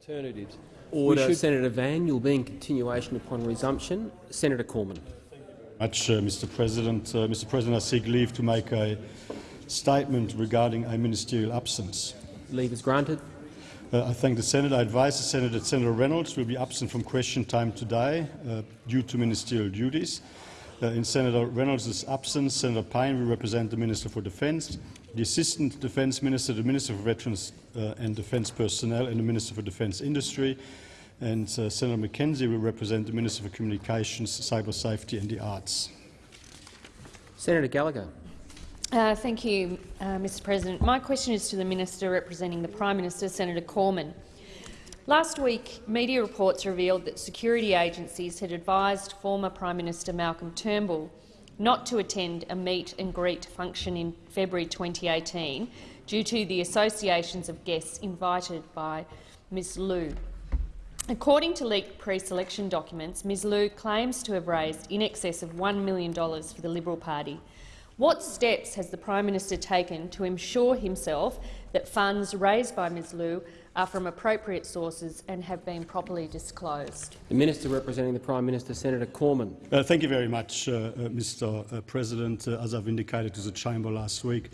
alternatives. Order, should... Senator Van. You'll be in continuation upon resumption. Senator Cormann. Much, uh, Mr. President. Uh, Mr. President, I seek leave to make a statement regarding a ministerial absence. Leave is granted. Uh, I thank the Senator. I advise the Senator that Senator Reynolds will be absent from question time today uh, due to ministerial duties. Uh, in Senator Reynolds' absence, Senator Payne will represent the Minister for Defence, the Assistant Defence Minister, the Minister for Veterans uh, and Defence Personnel and the Minister for Defence Industry, and uh, Senator McKenzie will represent the Minister for Communications, Cyber Safety and the Arts. Senator Gallagher. Uh, thank you, uh, Mr President. My question is to the Minister representing the Prime Minister, Senator Cormann. Last week, media reports revealed that security agencies had advised former Prime Minister Malcolm Turnbull not to attend a meet and greet function in February 2018 due to the associations of guests invited by Ms Liu. According to leaked pre-selection documents, Ms Liu claims to have raised in excess of $1 million for the Liberal Party. What steps has the Prime Minister taken to ensure himself that funds raised by Ms Liu are from appropriate sources and have been properly disclosed? The Minister representing the Prime Minister, Senator Cormann. Uh, thank you very much, uh, uh, Mr uh, President. Uh, as I've indicated to the chamber last week,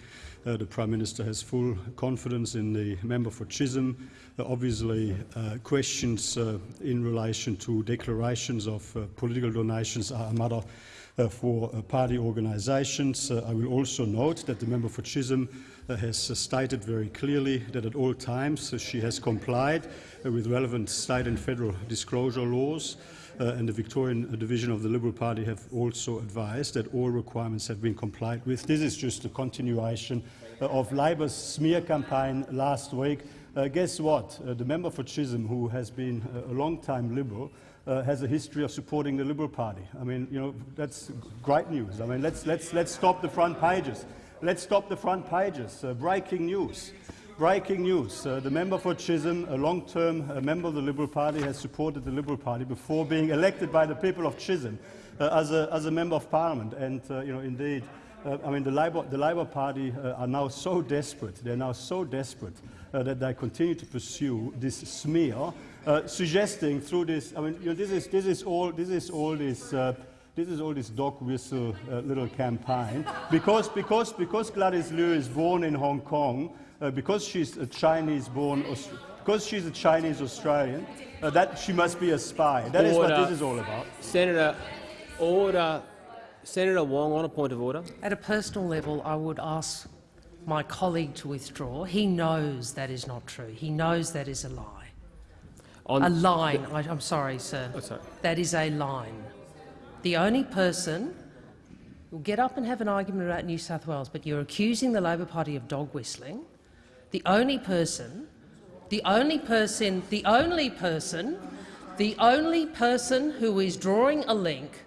uh, the Prime Minister has full confidence in the member for Chisholm. obviously, questions in relation to declarations of political donations are a matter uh, for uh, party organisations. Uh, I will also note that the member for Chisholm has stated very clearly that at all times she has complied with relevant state and federal disclosure laws. Uh, and the Victorian division of the Liberal Party have also advised that all requirements have been complied with. This is just a continuation uh, of Labor's smear campaign last week. Uh, guess what? the member for Chisholm, who has been a long-time Liberal, uh, has a history of supporting the Liberal Party. I mean, you know, that's great news. I mean, let's, let's, let's stop the front pages. Let's stop the front pages. Uh, breaking news. Breaking news. Uh, the member for Chisholm, a long-term member of the Liberal Party, has supported the Liberal Party before being elected by the people of Chisholm uh, as, a, as a member of Parliament. And, uh, you know, indeed, uh, I mean, the Labour, the Labour Party are now so desperate, they're now so desperate that they continue to pursue this smear uh, suggesting through this, I mean, you know, this is this is all this is all this. This is all this dog whistle uh, little campaign because because because Gladys Liu is born in Hong Kong uh, because she's a Chinese born because she's a Chinese Australian uh, that she must be a spy. That order. is what this is all about. Senator, order. Senator Wong on a point of order. At a personal level, I would ask my colleague to withdraw. He knows that is not true. He knows that is a lie. On a line. I, am sorry, sir. Oh, sorry. That is a line. The only person who will get up and have an argument about New South Wales, but you're accusing the Labor Party of dog whistling. The only person, the only person, the only person, the only person who is drawing a link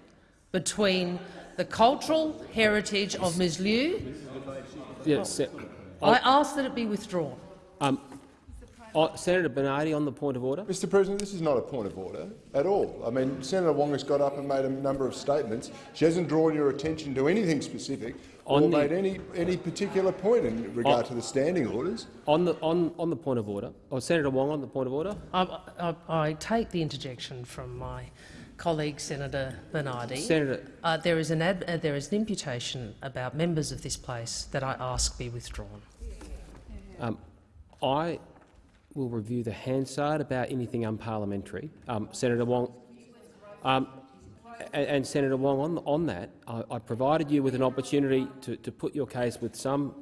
between the cultural heritage of Ms Liu. Yes, I ask that it be withdrawn. Um, Oh, Senator Bernardi on the point of order. Mr President, this is not a point of order at all. I mean, Senator Wong has got up and made a number of statements. She hasn't drawn your attention to anything specific on or the, made any, any particular point in regard on, to the standing orders. On the, on, on the point of order, or oh, Senator Wong on the point of order. I, I, I take the interjection from my colleague Senator Bernardi. Senator, uh, there, is an ad, uh, there is an imputation about members of this place that I ask be withdrawn. Um, I will review the Hansard about anything unparliamentary. Um, Senator Wong, um, and, and, Senator Wong, on, on that, I, I, provided you with an opportunity to, to put your case with some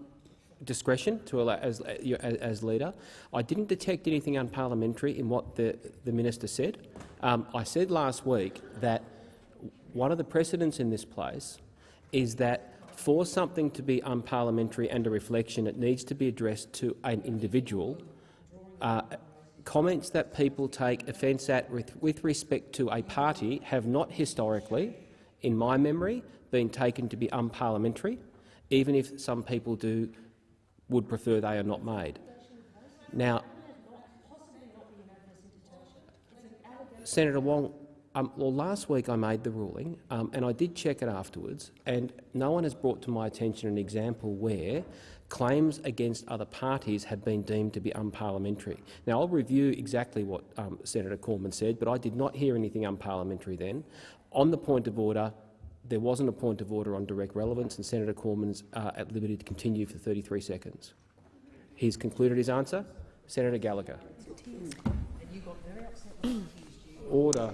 discretion to allow, as, as, as, leader. I didn't detect anything unparliamentary in what the, the minister said. Um, I said last week that one of the precedents in this place is that for something to be unparliamentary and a reflection, it needs to be addressed to an individual uh, comments that people take offence at with, with respect to a party have not historically, in my memory, been taken to be unparliamentary, even if some people do would prefer they are not made. Now, Senator Wong, Um, well, last week I made the ruling, um, and I did check it afterwards, and no one has brought to my attention an example where claims against other parties have been deemed to be unparliamentary. Now, I'll review exactly what um, Senator Cormann said, but I did not hear anything unparliamentary then. On the point of order, there wasn't a point of order on direct relevance, and Senator Cormann's uh, at liberty to continue for 33 seconds. He's concluded his answer. Senator Gallagher. Order.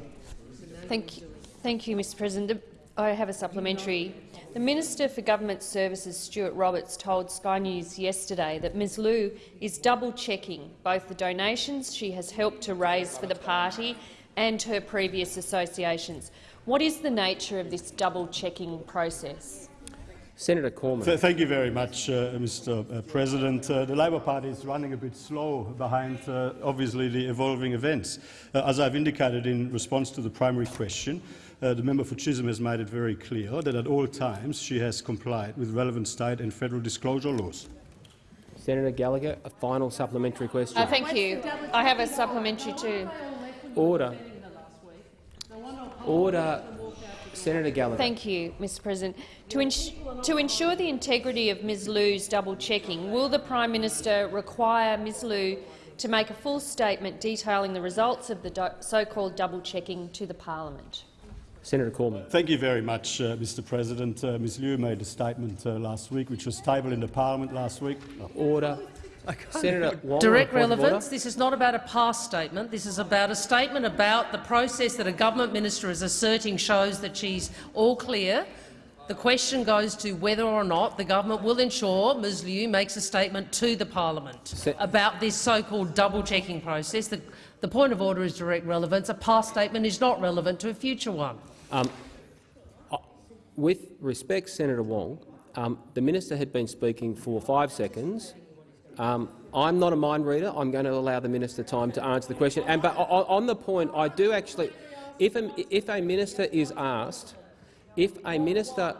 Thank you, thank you Mr President. I have a supplementary. The Minister for Government Services, Stuart Roberts, told Sky News yesterday that Ms Liu is double-checking both the donations she has helped to raise for the party and her previous associations. What is the nature of this double-checking process? Senator Cormann. Th thank you very much, uh, Mr. Uh, President. Uh, the Labour Party is running a bit slow behind, uh, obviously, the evolving events. Uh, as I've indicated in response to the primary question, uh, the member for Chisholm has made it very clear that at all times she has complied with relevant state and federal disclosure laws. Senator Gallagher, a final supplementary question. Uh, thank you. I have a supplementary too. Order. Order. Senator Gallagher. Thank you, Mr President. To, ins to ensure the integrity of Ms Liu's double-checking, will the Prime Minister require Ms Liu to make a full statement detailing the results of the so-called double-checking to the parliament? Senator Cormann. Thank you very much, uh, Mr. President. Uh, Ms. Liu made a statement uh, last week, which was tabled in the Parliament last week. Order. Senator Wong. Direct on the point of relevance. order. This is not about a past statement. This is about a statement about the process that a government minister is asserting shows that she's all clear. The question goes to whether or not the government will ensure Ms Liu makes a statement to the parliament Se about this so-called double-checking process. The, the point of order is direct relevance. A past statement is not relevant to a future one. Um, uh, with respect, Senator Wong, um, the minister had been speaking for five seconds. Um, I'm not a mind reader. I'm going to allow the minister time to answer the question. And but on, the point, I do actually, if a, if a minister is asked, if a minister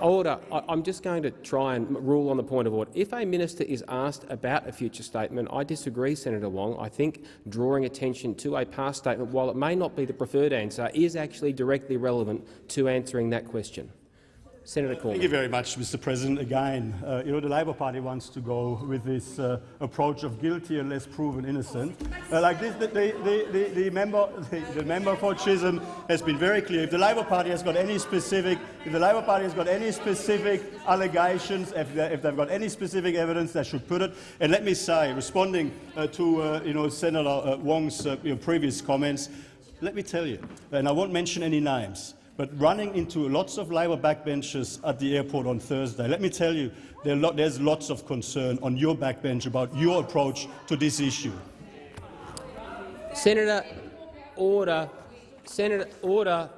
Order. I'm just going to try and rule on the point of order. If a minister is asked about a future statement, I disagree, Senator Wong. I think drawing attention to a past statement, while it may not be the preferred answer, is actually directly relevant to answering that question. Senator. Thank you very much, Mr. President. Again, uh, you know, the Labour Party wants to go with this uh, approach of guilty unless proven innocent. Uh, like this, the, the, the, the, member, the, member for Chisholm has been very clear. If the Labour Party has got any specific, if the Labour Party has got any specific allegations, if, they, if they've got any specific evidence, they should put it. And let me say, responding uh, to uh, you know, Senator uh, Wong's previous comments, let me tell you, and I won't mention any names, but running into lots of Labour backbenchers at the airport on Thursday. Let me tell you, there's lots of concern on your backbench about your approach to this issue. Senator, order. Senator, order.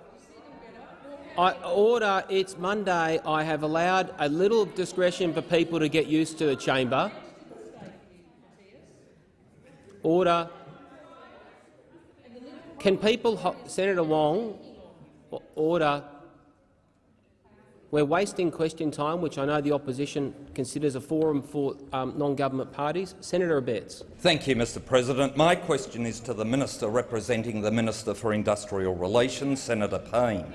I, order. It's Monday. I have allowed a little discretion for people to get used to the chamber. Order. Can people, Senator Wong, order. We're wasting question time, which I know the opposition considers a forum for um, non-government parties. Senator Abetz. Thank you, Mr President. My question is to the Minister representing the Minister for Industrial Relations, Senator Payne.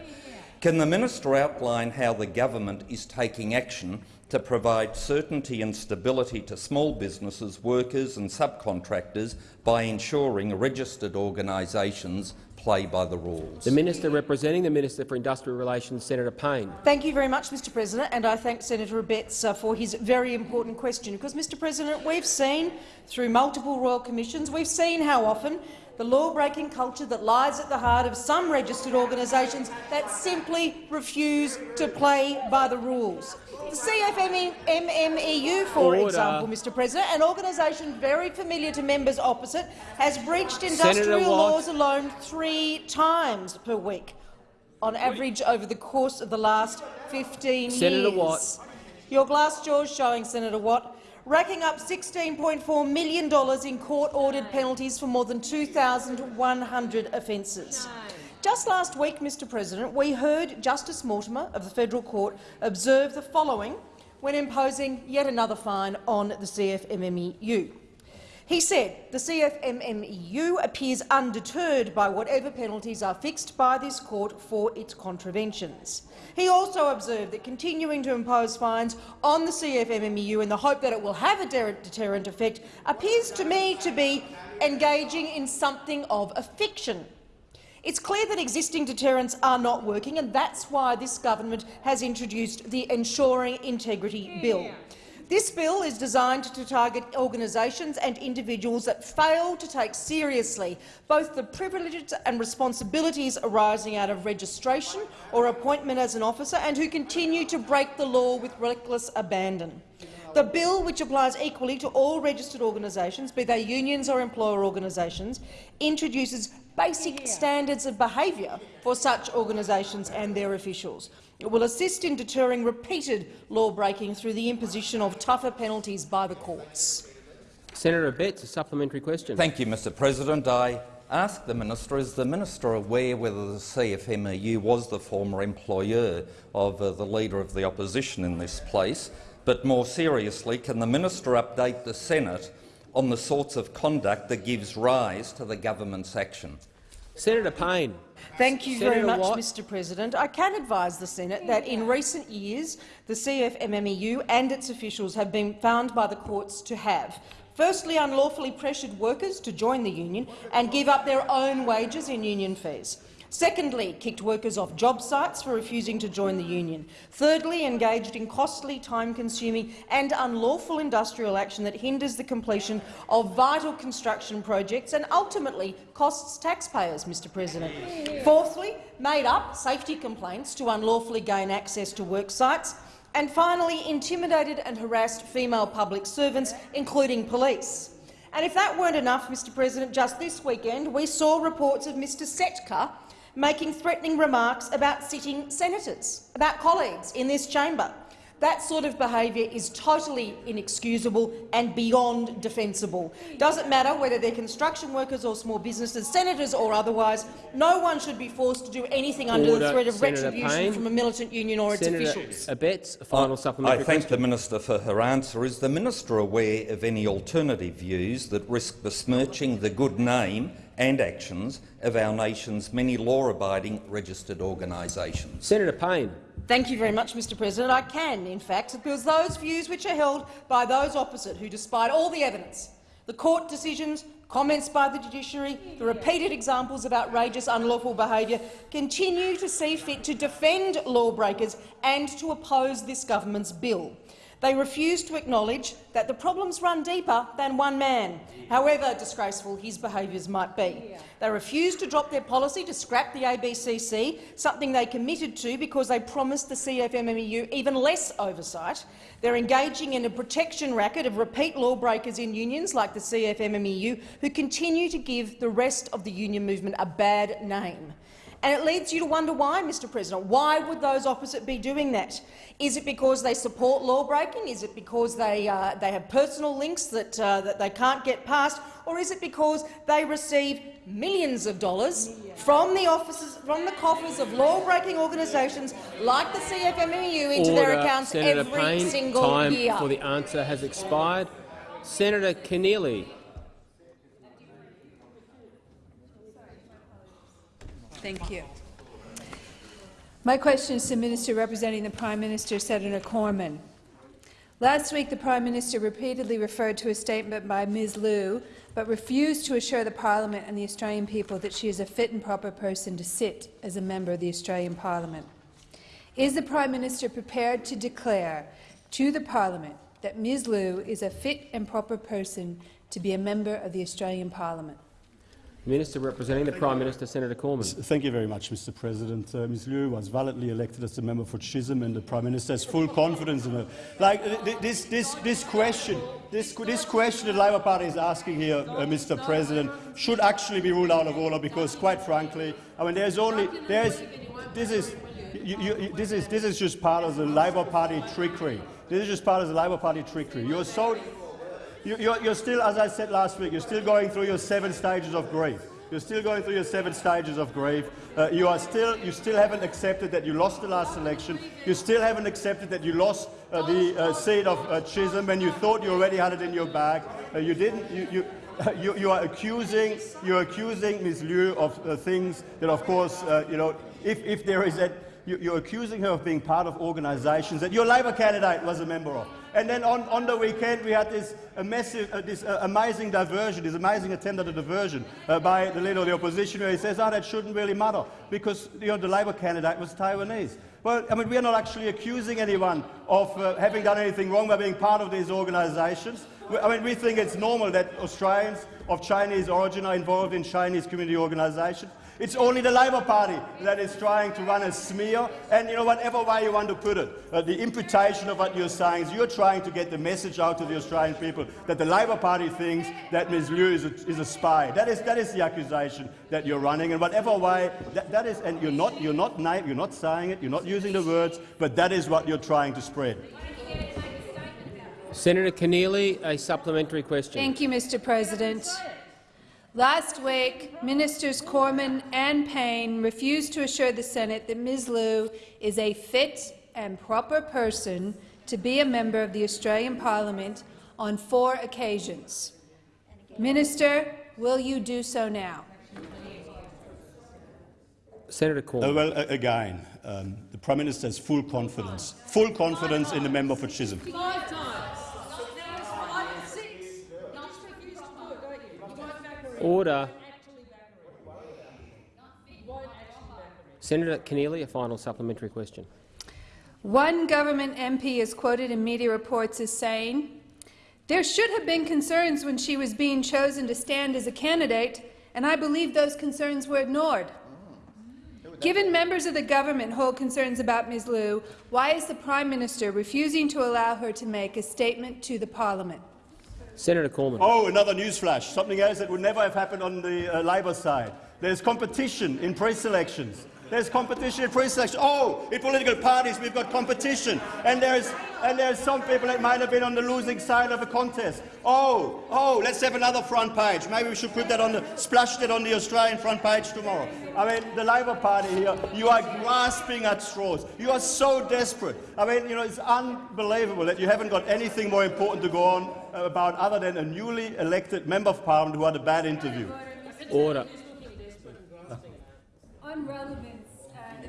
Can the minister outline how the government is taking action to provide certainty and stability to small businesses, workers and subcontractors by ensuring registered organisations play by the rules. The Minister representing the Minister for Industrial Relations, Senator Payne. Thank you very much, Mr President, and I thank Senator Abetz uh, for his very important question. Because, Mr President, we've seen through multiple royal commissions, we've seen how often the law-breaking culture that lies at the heart of some registered organisations that simply refuse to play by the rules. The CFMMEU, for Order. example, Mr President, an organisation very familiar to members opposite, has breached industrial laws alone three times per week, on average over the course of the last 15 Senator years. Watt. Your glass jaw's showing, Senator Watt racking up $16.4 million in court-ordered penalties for more than 2,100 offences. Just last week, Mr President, we heard Justice Mortimer of the Federal Court observe the following when imposing yet another fine on the CFMMEU. He said the CFMMEU appears undeterred by whatever penalties are fixed by this court for its contraventions. He also observed that continuing to impose fines on the CFMMEU in the hope that it will have a deterrent effect appears to me to be engaging in something of a fiction. It's clear that existing deterrents are not working, and that's why this government has introduced the Ensuring Integrity Bill. This bill is designed to target organisations and individuals that fail to take seriously both the privileges and responsibilities arising out of registration or appointment as an officer and who continue to break the law with reckless abandon. The bill, which applies equally to all registered organisations, be they unions or employer organisations, introduces basic standards of behaviour for such organisations and their officials. It will assist in deterring repeated law-breaking through the imposition of tougher penalties by the courts. Senator Betts, a supplementary question. Thank you, Mr President. I ask the minister, is the minister aware whether the CFMEU was the former employer of uh, the Leader of the Opposition in this place? But more seriously, can the minister update the Senate on the sorts of conduct that gives rise to the government's action? Senator Payne. Thank you Senator very much, Watt. Mr President. I can advise the Senate that in recent years the CFMMEU and its officials have been found by the courts to have firstly unlawfully pressured workers to join the union and give up their own wages in union fees. Secondly, kicked workers off job sites for refusing to join the union. Thirdly, engaged in costly, time-consuming and unlawful industrial action that hinders the completion of vital construction projects and ultimately costs taxpayers, Mr President. Fourthly, made up safety complaints to unlawfully gain access to work sites. And finally, intimidated and harassed female public servants, including police. And if that weren't enough, Mr President, just this weekend we saw reports of Mr Setka making threatening remarks about sitting senators, about colleagues in this chamber. That sort of behaviour is totally inexcusable and beyond defensible. Doesn't matter whether they're construction workers or small businesses, senators or otherwise, no one should be forced to do anything under the threat of Senator retribution Payne. from a militant union or its Senator officials. Abetz, a final I supplementary thank question. the minister for her answer. Is the minister aware of any alternative views that risk besmirching the good name and actions of our nation's many law-abiding registered organisations? Senator Payne. Thank you very much, Mr President. I can, in fact, because those views which are held by those opposite who, despite all the evidence, the court decisions, comments by the judiciary, the repeated examples of outrageous unlawful behaviour, continue to see fit to defend lawbreakers and to oppose this government's bill. They refuse to acknowledge that the problems run deeper than one man, however disgraceful his behaviours might be. They refuse to drop their policy to scrap the ABCC, something they committed to because they promised the CFMMEU even less oversight. They're engaging in a protection racket of repeat lawbreakers in unions like the CFMMEU who continue to give the rest of the union movement a bad name. And it leads you to wonder why, Mr President. Why would those opposite be doing that? Is it because they support law-breaking? Is it because they, uh, they have personal links that, uh, that they can't get past? Or is it because they receive millions of dollars from the offices, from the coffers of law-breaking organisations like the CFMEU into their Order. accounts Senator every Payne, single time year? for the answer has expired. Senator Keneally. Thank you. My question is to the Minister representing the Prime Minister, Senator Cormann. Last week, the Prime Minister repeatedly referred to a statement by Ms Liu, but refused to assure the Parliament and the Australian people that she is a fit and proper person to sit as a member of the Australian Parliament. Is the Prime Minister prepared to declare to the Parliament that Ms Liu is a fit and proper person to be a member of the Australian Parliament? Minister representing the Prime Minister, Senator Cormann. Thank you very much, Mr. President. Uh, Ms. Liu was validly elected as a member for Chisholm, and the Prime Minister has full confidence in her. Like uh, this, this, this question, this, this question the Labour Party is asking here, uh, Mr. President, should actually be ruled out of order because, quite frankly, I mean, there's only there's this is. You, you, this is this is just part of the Labour Party trickery. This is just part of the Labour Party trickery. You're so you- You're, you're still, as I said last week, you're still going through your seven stages of grief. You're still going through your seven stages of grief. Uh, you are still, you still haven't accepted that you lost the last election. You still haven't accepted that you lost uh, the uh, seat of uh, Chisholm when you thought you already had it in your bag. Uh, you didn't. You, you, you, you, are accusing you are accusing Ms. Liu of uh, things that, of course, you know, if, if there is that you're accusing her of being part of organisations that your Labor candidate was a member of. And then on, on the weekend we had this, massive, uh, this uh, amazing diversion, this amazing attempt at a diversion uh, by the leader of the opposition where he says, oh, that shouldn't really matter because you know, the Labor candidate was Taiwanese. Well, I mean, we are not actually accusing anyone of uh, having done anything wrong by being part of these organisations. I mean, we think it's normal that Australians of Chinese origin are involved in Chinese community organisations. It's only the Labor Party that is trying to run a smear, and you know, whatever way you want to put it, uh, the imputation of what you're saying is you're trying to get the message out to the Australian people that the Labor Party thinks that Ms Liu is a, is a spy. That is, that is the accusation that you're running, and whatever way that, that is, and you're not, you're not you're not saying it, you're not using the words, but that is what you're trying to spread. Senator Keneally, a supplementary question. Thank you, Mr. President. Last week, Ministers Cormann and Payne refused to assure the Senate that Ms Liu is a fit and proper person to be a member of the Australian Parliament on four occasions. Minister, will you do so now? Senator Cormann. Uh, well, uh, again, um, the Prime Minister has full confidence, full confidence in the member for Chisholm. Order. Senator Keneally, a final supplementary question. One government MP is quoted in media reports as saying, there should have been concerns when she was being chosen to stand as a candidate, and I believe those concerns were ignored. Given members of the government hold concerns about Ms Liu, why is the Prime Minister refusing to allow her to make a statement to the parliament? Senator Cormann. Oh, another newsflash, something else that would never have happened on the uh, Labor side. There's competition in pre-selections. There's competition in pre-selection. Oh, in political parties we've got competition, and there's and there's some people that might have been on the losing side of a contest. Oh, oh, let's have another front page. Maybe we should put that on the splash that on the Australian front page tomorrow. I mean, the Labor Party here, you are grasping at straws. You are so desperate. I mean, you know, it's unbelievable that you haven't got anything more important to go on about other than a newly elected member of parliament who had a bad interview. Order. On relevance, uh,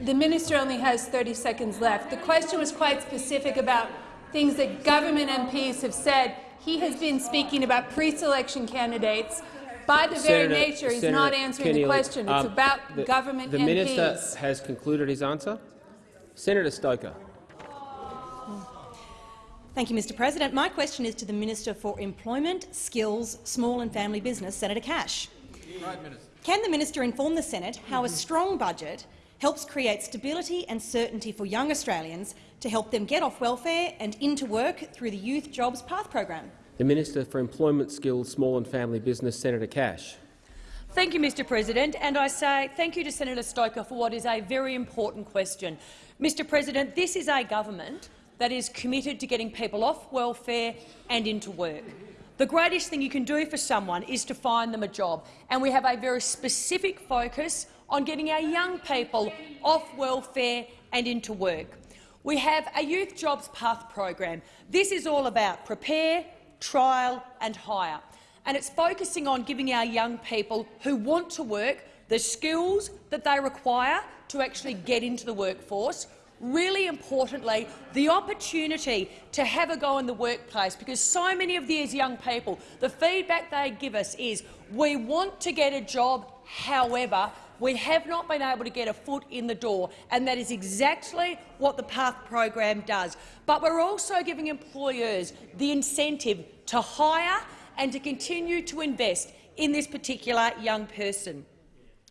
the minister only has 30 seconds left. The question was quite specific about things that government MPs have said. He has been speaking about pre-selection candidates. By the very nature, he's Senator not answering Keneally, the question. It's um, about the, government the MPs. minister has concluded his answer. Senator Stoker. Thank you, Mr President. My question is to the Minister for Employment, Skills, Small and Family Business, Senator Cash. Right, Minister. Can the minister inform the Senate how a strong budget helps create stability and certainty for young Australians to help them get off welfare and into work through the Youth Jobs Path program? The Minister for Employment, Skills, Small and Family Business, Senator Cash. Thank you, Mr President, and I say thank you to Senator Stoker for what is a very important question. Mr President, this is a government that is committed to getting people off welfare and into work. The greatest thing you can do for someone is to find them a job, and we have a very specific focus on getting our young people off welfare and into work. We have a Youth Jobs Path program. This is all about prepare, trial and hire, and it's focusing on giving our young people who want to work the skills that they require to actually get into the workforce, really importantly, the opportunity to have a go in the workplace, because so many of these young people, the feedback they give us is, we want to get a job, however, we have not been able to get a foot in the door, and that is exactly what the PATH program does. But we're also giving employers the incentive to hire and to continue to invest in this particular young person.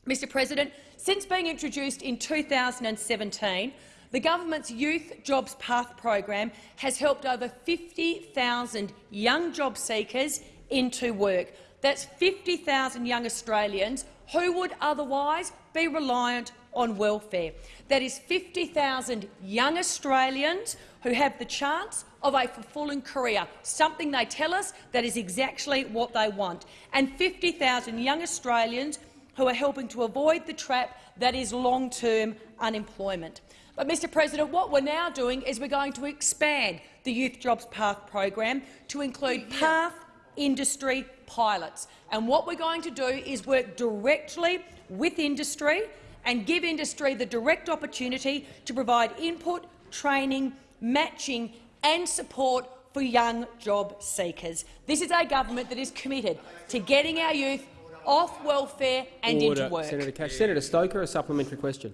Mr President, since being introduced in 2017, the government's Youth Jobs Path program has helped over 50,000 young job seekers into work. That's 50,000 young Australians who would otherwise be reliant on welfare. That is 50,000 young Australians who have the chance of a fulfilling career, something they tell us that is exactly what they want, and 50,000 young Australians who are helping to avoid the trap that is long-term unemployment. But, Mr President, what we're now doing is we're going to expand the Youth Jobs Path program to include path industry pilots. And what we're going to do is work directly with industry and give industry the direct opportunity to provide input, training, matching and support for young job seekers. This is a government that is committed to getting our youth off welfare and Order. into work. Senator Cash. Senator Stoker, a supplementary question.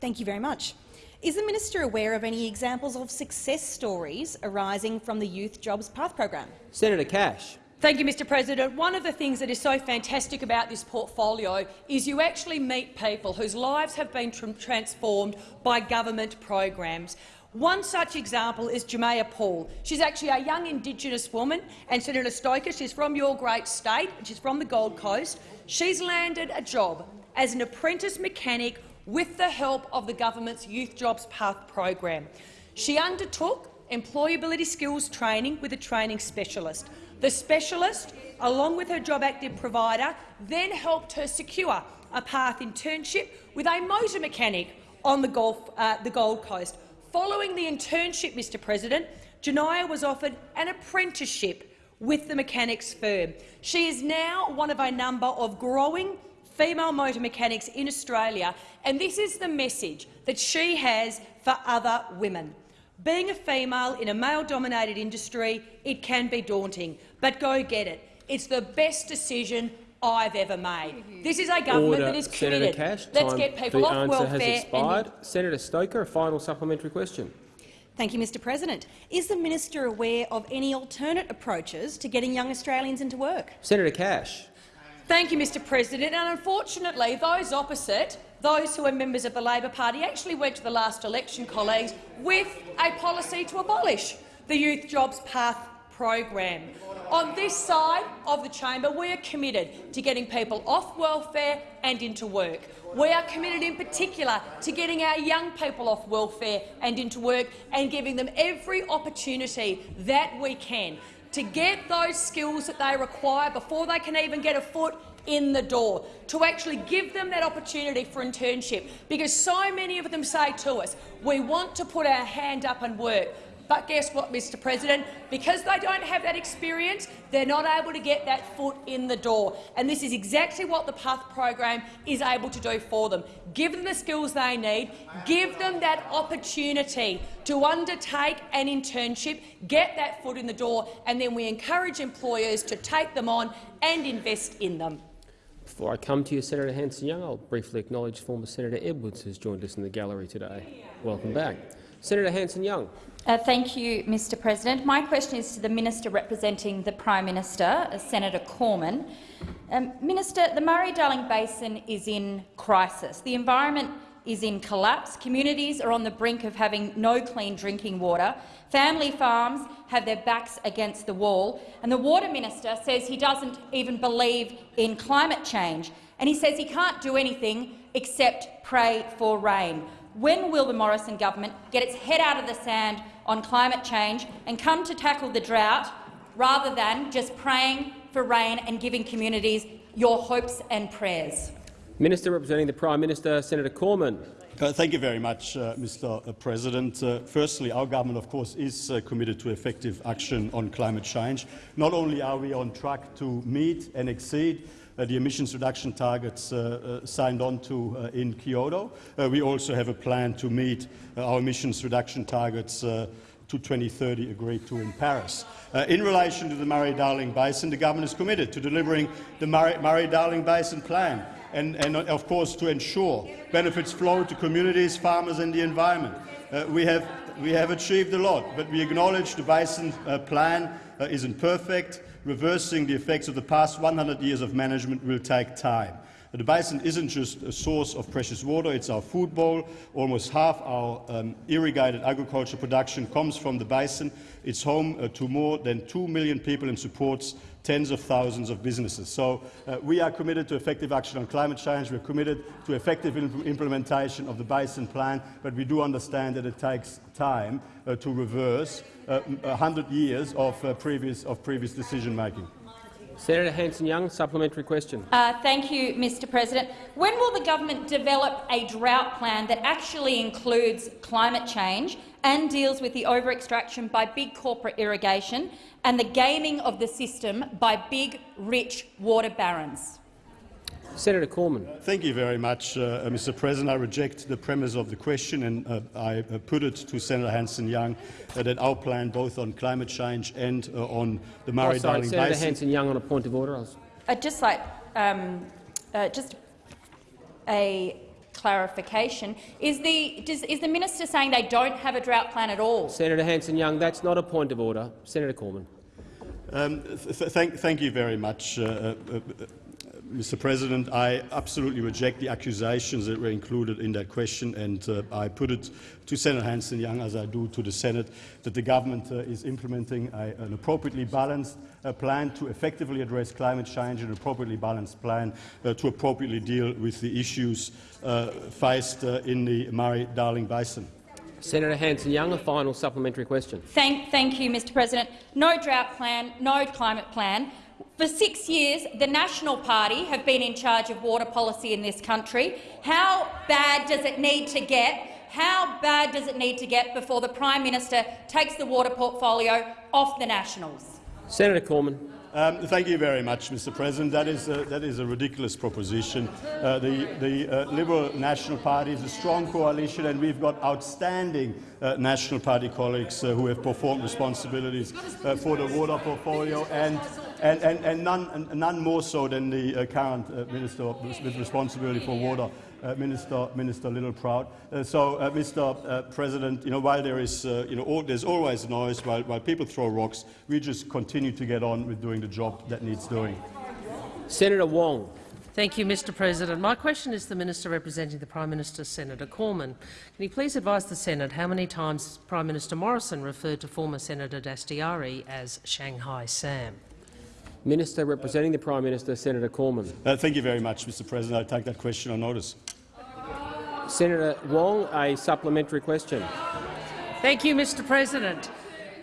Thank you very much. Is the minister aware of any examples of success stories arising from the Youth Jobs Path program? Senator Cash. Thank you, Mr President. One of the things that is so fantastic about this portfolio is you actually meet people whose lives have been tra transformed by government programs. One such example is Jamea Paul. She's actually a young Indigenous woman, and Senator Stoker, she's from your great state, she's from the Gold Coast. She's landed a job as an apprentice mechanic with the help of the government's Youth Jobs Path program. She undertook employability skills training with a training specialist. The specialist, along with her job active provider, then helped her secure a path internship with a motor mechanic on the, Gulf, uh, the Gold Coast. Following the internship, Mr President, Janaya was offered an apprenticeship with the mechanics firm. She is now one of a number of growing female motor mechanics in Australia, and this is the message that she has for other women. Being a female in a male-dominated industry, it can be daunting, but go get it. It's the best decision I've ever made. Mm-hmm. This is a government Order. that is committed. Senator Cash, Let's get people for the off answer welfare. has expired. Senator Stoker, a final supplementary question. Thank you, Mr President. Is the minister aware of any alternate approaches to getting young Australians into work? Senator Cash. Thank you, Mr President. And unfortunately, those opposite, those who are members of the Labor Party, actually went to the last election, colleagues, with a policy to abolish the Youth Jobs Path program. On this side of the chamber, we are committed to getting people off welfare and into work. We are committed in particular to getting our young people off welfare and into work and giving them every opportunity that we can to get those skills that they require before they can even get a foot in the door, to actually give them that opportunity for internship, because so many of them say to us, we want to put our hand up and work. But guess what, Mr President? Because they don't have that experience, they're not able to get that foot in the door. And this is exactly what the PATH program is able to do for them. Give them the skills they need, give them that opportunity to undertake an internship, get that foot in the door, and then we encourage employers to take them on and invest in them. Before I come to you, Senator Hanson-Young, I'll briefly acknowledge former Senator Edwards who's joined us in the gallery today. Welcome back. Senator Hanson-Young. Uh, thank you, Mr President. My question is to the Minister representing the Prime Minister, uh, Senator Cormann. Um, Minister, the Murray-Darling Basin is in crisis. The environment is in collapse. Communities are on the brink of having no clean drinking water. Family farms have their backs against the wall. And the Water Minister says he doesn't even believe in climate change. And he says he can't do anything except pray for rain. When will the Morrison government get its head out of the sand on climate change and come to tackle the drought rather than just praying for rain and giving communities your hopes and prayers? Minister representing the Prime Minister, Senator Cormann. Uh, thank you very much, uh, Mr. Uh, President. Uh, firstly, our government, of course, is uh, committed to effective action on climate change. Not only are we on track to meet and exceed the emissions reduction targets uh, uh, signed on to uh, in Kyoto. Uh, we also have a plan to meet uh, our emissions reduction targets to 2030 agreed to in Paris. in relation to the Murray-Darling Basin, the government is committed to delivering the Murray-Darling Basin plan and, and, of course, to ensure benefits flow to communities, farmers and the environment. we, have, we have achieved a lot, but we acknowledge the Basin uh, plan uh, isn't perfect reversing the effects of the past 100 years of management will take time. The basin isn't just a source of precious water, it's our food bowl. Almost half our um, irrigated agriculture production comes from the basin. It's home uh, to more than 2 million people and supports tens of thousands of businesses. So uh, we are committed to effective action on climate change. We're committed to effective imp implementation of the basin plan, but we do understand that it takes time uh, to reverse uh, 100 years of, uh, previous, of previous decision-making. Senator Hanson-Young, supplementary question. Uh, thank you, Mr President. When will the government develop a drought plan that actually includes climate change and deals with the over-extraction by big corporate irrigation and the gaming of the system by big, rich water barons? Senator Cormann. Thank you very much, uh, Mr. President. I reject the premise of the question, and uh, I uh, put it to Senator Hanson-Young uh, that our plan, both on climate change and uh, on the Oh, Murray-Darling sorry, Senator Basin, Hanson-Young on a point of order. I was I'd just like um, uh, just a clarification. Is the, does, is the minister saying they don't have a drought plan at all? Senator Hanson-Young, that's not a point of order. Senator Cormann. Um, th thank, thank you very much, uh, uh, uh, Mr. President. I absolutely reject the accusations that were included in that question, and uh, I put it to Senator Hanson-Young, as I do to the Senate, that the government uh, is implementing a, an appropriately balanced uh, plan to effectively address climate change, and an appropriately balanced plan uh, to appropriately deal with the issues uh, faced uh, in the Murray-Darling Basin. Senator Hanson-Young, a final supplementary question. Thank, thank you, Mr President. No drought plan, no climate plan. For six years, the National Party have been in charge of water policy in this country. How bad does it need to get? How bad does it need to get before the Prime Minister takes the water portfolio off the Nationals? Senator Cormann. Um, thank you very much, Mr. President. That is a, that is a ridiculous proposition. Uh, the the uh, Liberal National Party is a strong coalition, and we've got outstanding uh, National Party colleagues uh, who have performed responsibilities uh, for the water portfolio, and and, and, and none, none more so than the uh, current Minister with responsibility for water. Uh, Minister, Minister Littleproud. Uh, so, uh, Mr. Uh, President, you know, while there is, uh, you know, all, there's always noise, while, while people throw rocks, we just continue to get on with doing the job that needs doing. Senator Wong. Thank you, Mr President. My question is to the Minister representing the Prime Minister, Senator Cormann. Can you please advise the Senate how many times Prime Minister Morrison referred to former Senator Dastyari as Shanghai Sam? Minister representing the Prime Minister, Senator Cormann. Uh, thank you very much, Mr. President. I take that question on notice. Senator Wong, a supplementary question. Thank you, Mr President.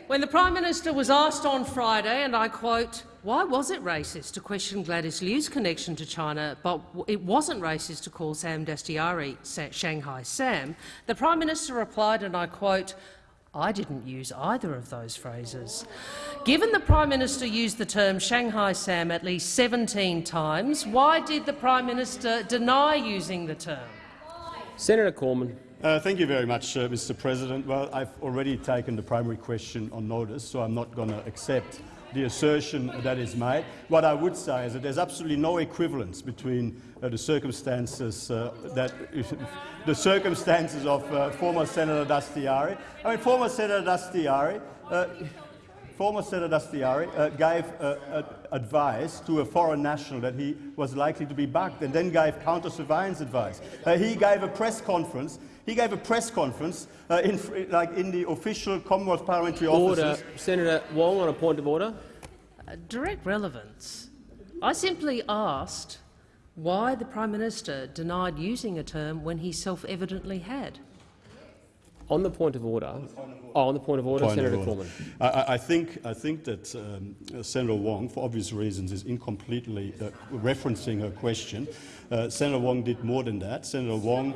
When the Prime Minister was asked on Friday, and I quote, why was it racist to question Gladys Liu's connection to China, but it wasn't racist to call Sam Dastyari Shanghai Sam, the Prime Minister replied, and I quote, I didn't use either of those phrases. Given the Prime Minister used the term Shanghai Sam at least 17 times, why did the Prime Minister deny using the term? Senator Cormann. Uh, thank you very much, uh, Mr. President. Well, I've already taken the primary question on notice, so I'm not going to accept the assertion that is made. What I would say is that there's absolutely no equivalence between uh, the circumstances uh, that the circumstances of uh, former Senator Dastyari. I mean, former Senator Dastyari. Former Senator Dastyari uh, gave uh, advice to a foreign national that he was likely to be bugged and then gave counter-surveillance advice. Uh, he gave a press conference he gave a press conference uh, in, like in the official Commonwealth parliamentary order. offices. Senator Wong on a point of order. Uh, direct relevance. I simply asked why the Prime Minister denied using a term when he self-evidently had. On the point of order, oh, on the point of order, Point Senator of order. Cormann. I, I, think, I think that um, Senator Wong, for obvious reasons, is incompletely uh, referencing her question. Uh, Senator Wong did more than that. Senator Wong,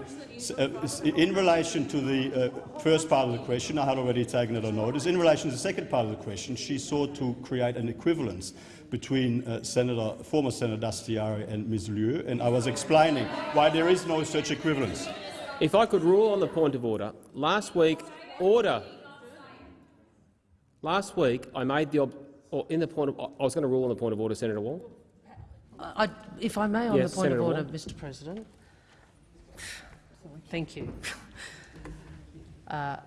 uh, in relation to the uh, first part of the question, I had already taken it on notice. In relation to the second part of the question, she sought to create an equivalence between uh, Senator, former Senator Dastyari and Ms. Liu, and I was explaining why there is no such equivalence. If I could rule on the point of order, last week, order. Last week, I made the or in the point of I was going to rule on the point of order, Senator Wall. I, if I may, on yes, the point Senator of order, Wong. Mr. President. Thank you. Uh,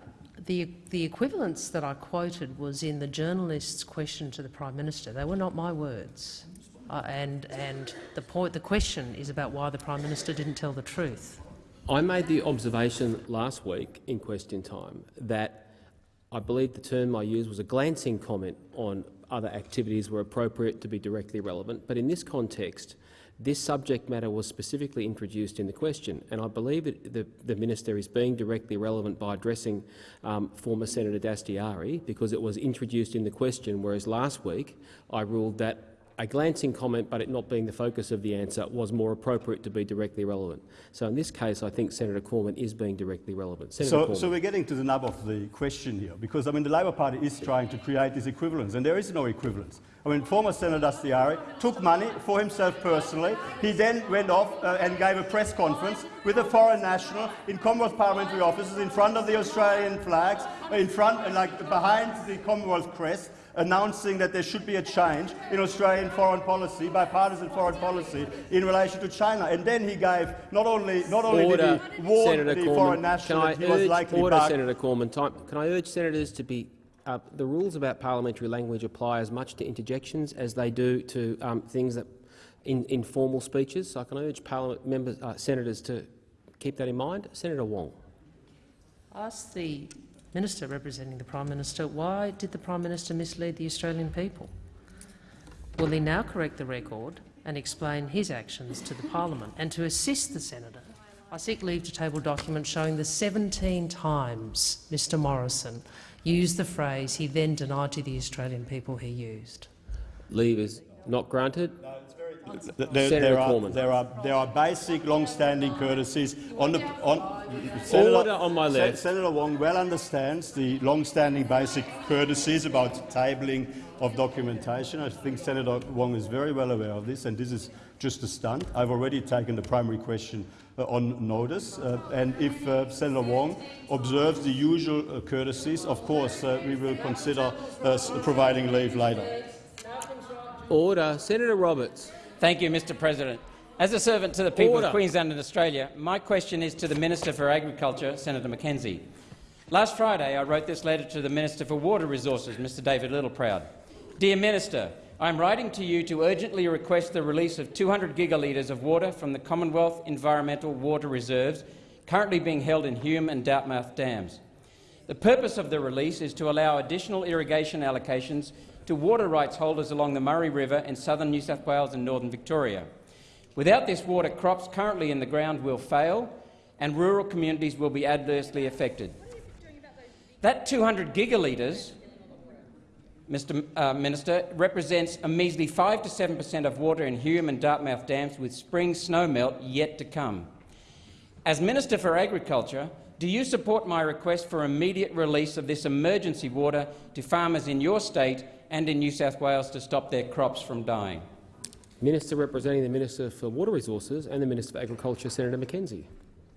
the, the equivalence that I quoted was in the journalist's question to the Prime Minister. They were not my words. Uh, and and the, point, the question is about why the Prime Minister didn't tell the truth. I made the observation last week in question time that I believe the term I used was a glancing comment on other activities were appropriate to be directly relevant, but in this context, this subject matter was specifically introduced in the question, and I believe it, the, the, minister is being directly relevant by addressing um, former Senator Dastyari because it was introduced in the question, whereas last week I ruled that a glancing comment, but it not being the focus of the answer, was more appropriate to be directly relevant. So in this case, I think Senator Cormann is being directly relevant. Senator So, so we're getting to the nub of the question here, because I mean the Labor Party is trying to create this equivalence, and there is no equivalence. I mean, former Senator Dastyari took money for himself personally. He then went off uh, and gave a press conference with a foreign national in Commonwealth parliamentary offices in front of the Australian flags, in front, and like behind the Commonwealth crest, announcing that there should be a change in Australian foreign policy, bipartisan foreign policy, in relation to China. And then he gave not only not only order, did he warn Senator the Cormann. foreign national can I that he was urge, likely order, back. Senator Cormann. Time, can I urge senators to be uh, the rules about parliamentary language apply as much to interjections as they do to um, things that in informal speeches. So I can urge parliament members, uh, senators to keep that in mind. Senator Wong. Ask the minister representing the Prime Minister why did the Prime Minister mislead the Australian people? Will he now correct the record and explain his actions to the parliament? And to assist the senator, I seek leave to table documents showing the 17 times Mr Morrison used the phrase he then denied to the Australian people he used. Leave is not granted. Th- There, Senator there, are, Cormann. there, are, there are basic, long-standing courtesies on the on. Senator, Order on my Se- left. Senator Wong well understands the long-standing basic courtesies about tabling of documentation. I think Senator Wong is very well aware of this, and this is just a stunt. I've already taken the primary question uh, on notice, uh, and if uh, Senator Wong observes the usual uh, courtesies, of course uh, we will consider uh, providing leave later. Order. Senator Roberts. Thank you, Mr President. As a servant to the people Order. of Queensland and Australia, my question is to the Minister for Agriculture, Senator McKenzie. Last Friday, I wrote this letter to the Minister for Water Resources, Mr David Littleproud. Dear Minister, I am writing to you to urgently request the release of 200 gigalitres of water from the Commonwealth Environmental Water Reserves currently being held in Hume and Dartmouth dams. The purpose of the release is to allow additional irrigation allocations to water rights holders along the Murray River in southern New South Wales and northern Victoria. Without this water, crops currently in the ground will fail and rural communities will be adversely affected. That 200 gigalitres, Mr uh, Minister, represents a measly 5 to 7 per cent of water in Hume and Dartmouth dams with spring snowmelt yet to come. As Minister for Agriculture, do you support my request for immediate release of this emergency water to farmers in your state and in New South Wales to stop their crops from dying? Minister representing the Minister for Water Resources and the Minister for Agriculture, Senator McKenzie.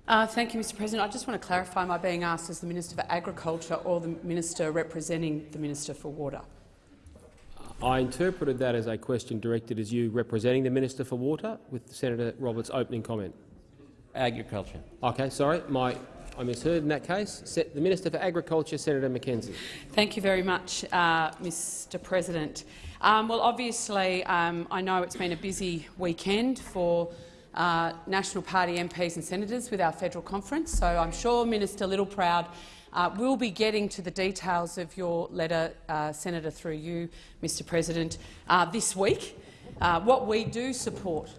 Uh, thank you, Mr President. I just want to clarify, my being asked as the Minister for Agriculture or the Minister representing the Minister for Water? I interpreted that as a question directed as you representing the Minister for Water, with Senator Roberts' opening comment. Agriculture. Okay, sorry, my, I misheard in that case. Se the Minister for Agriculture, Senator McKenzie. Thank you very much, uh, Mr President. Um, well, obviously, um, I know it's been a busy weekend for uh, National Party MPs and senators with our federal conference, so I'm sure Minister Littleproud uh, will be getting to the details of your letter, uh, Senator, through you, Mr President, uh, this week. Uh, what we do support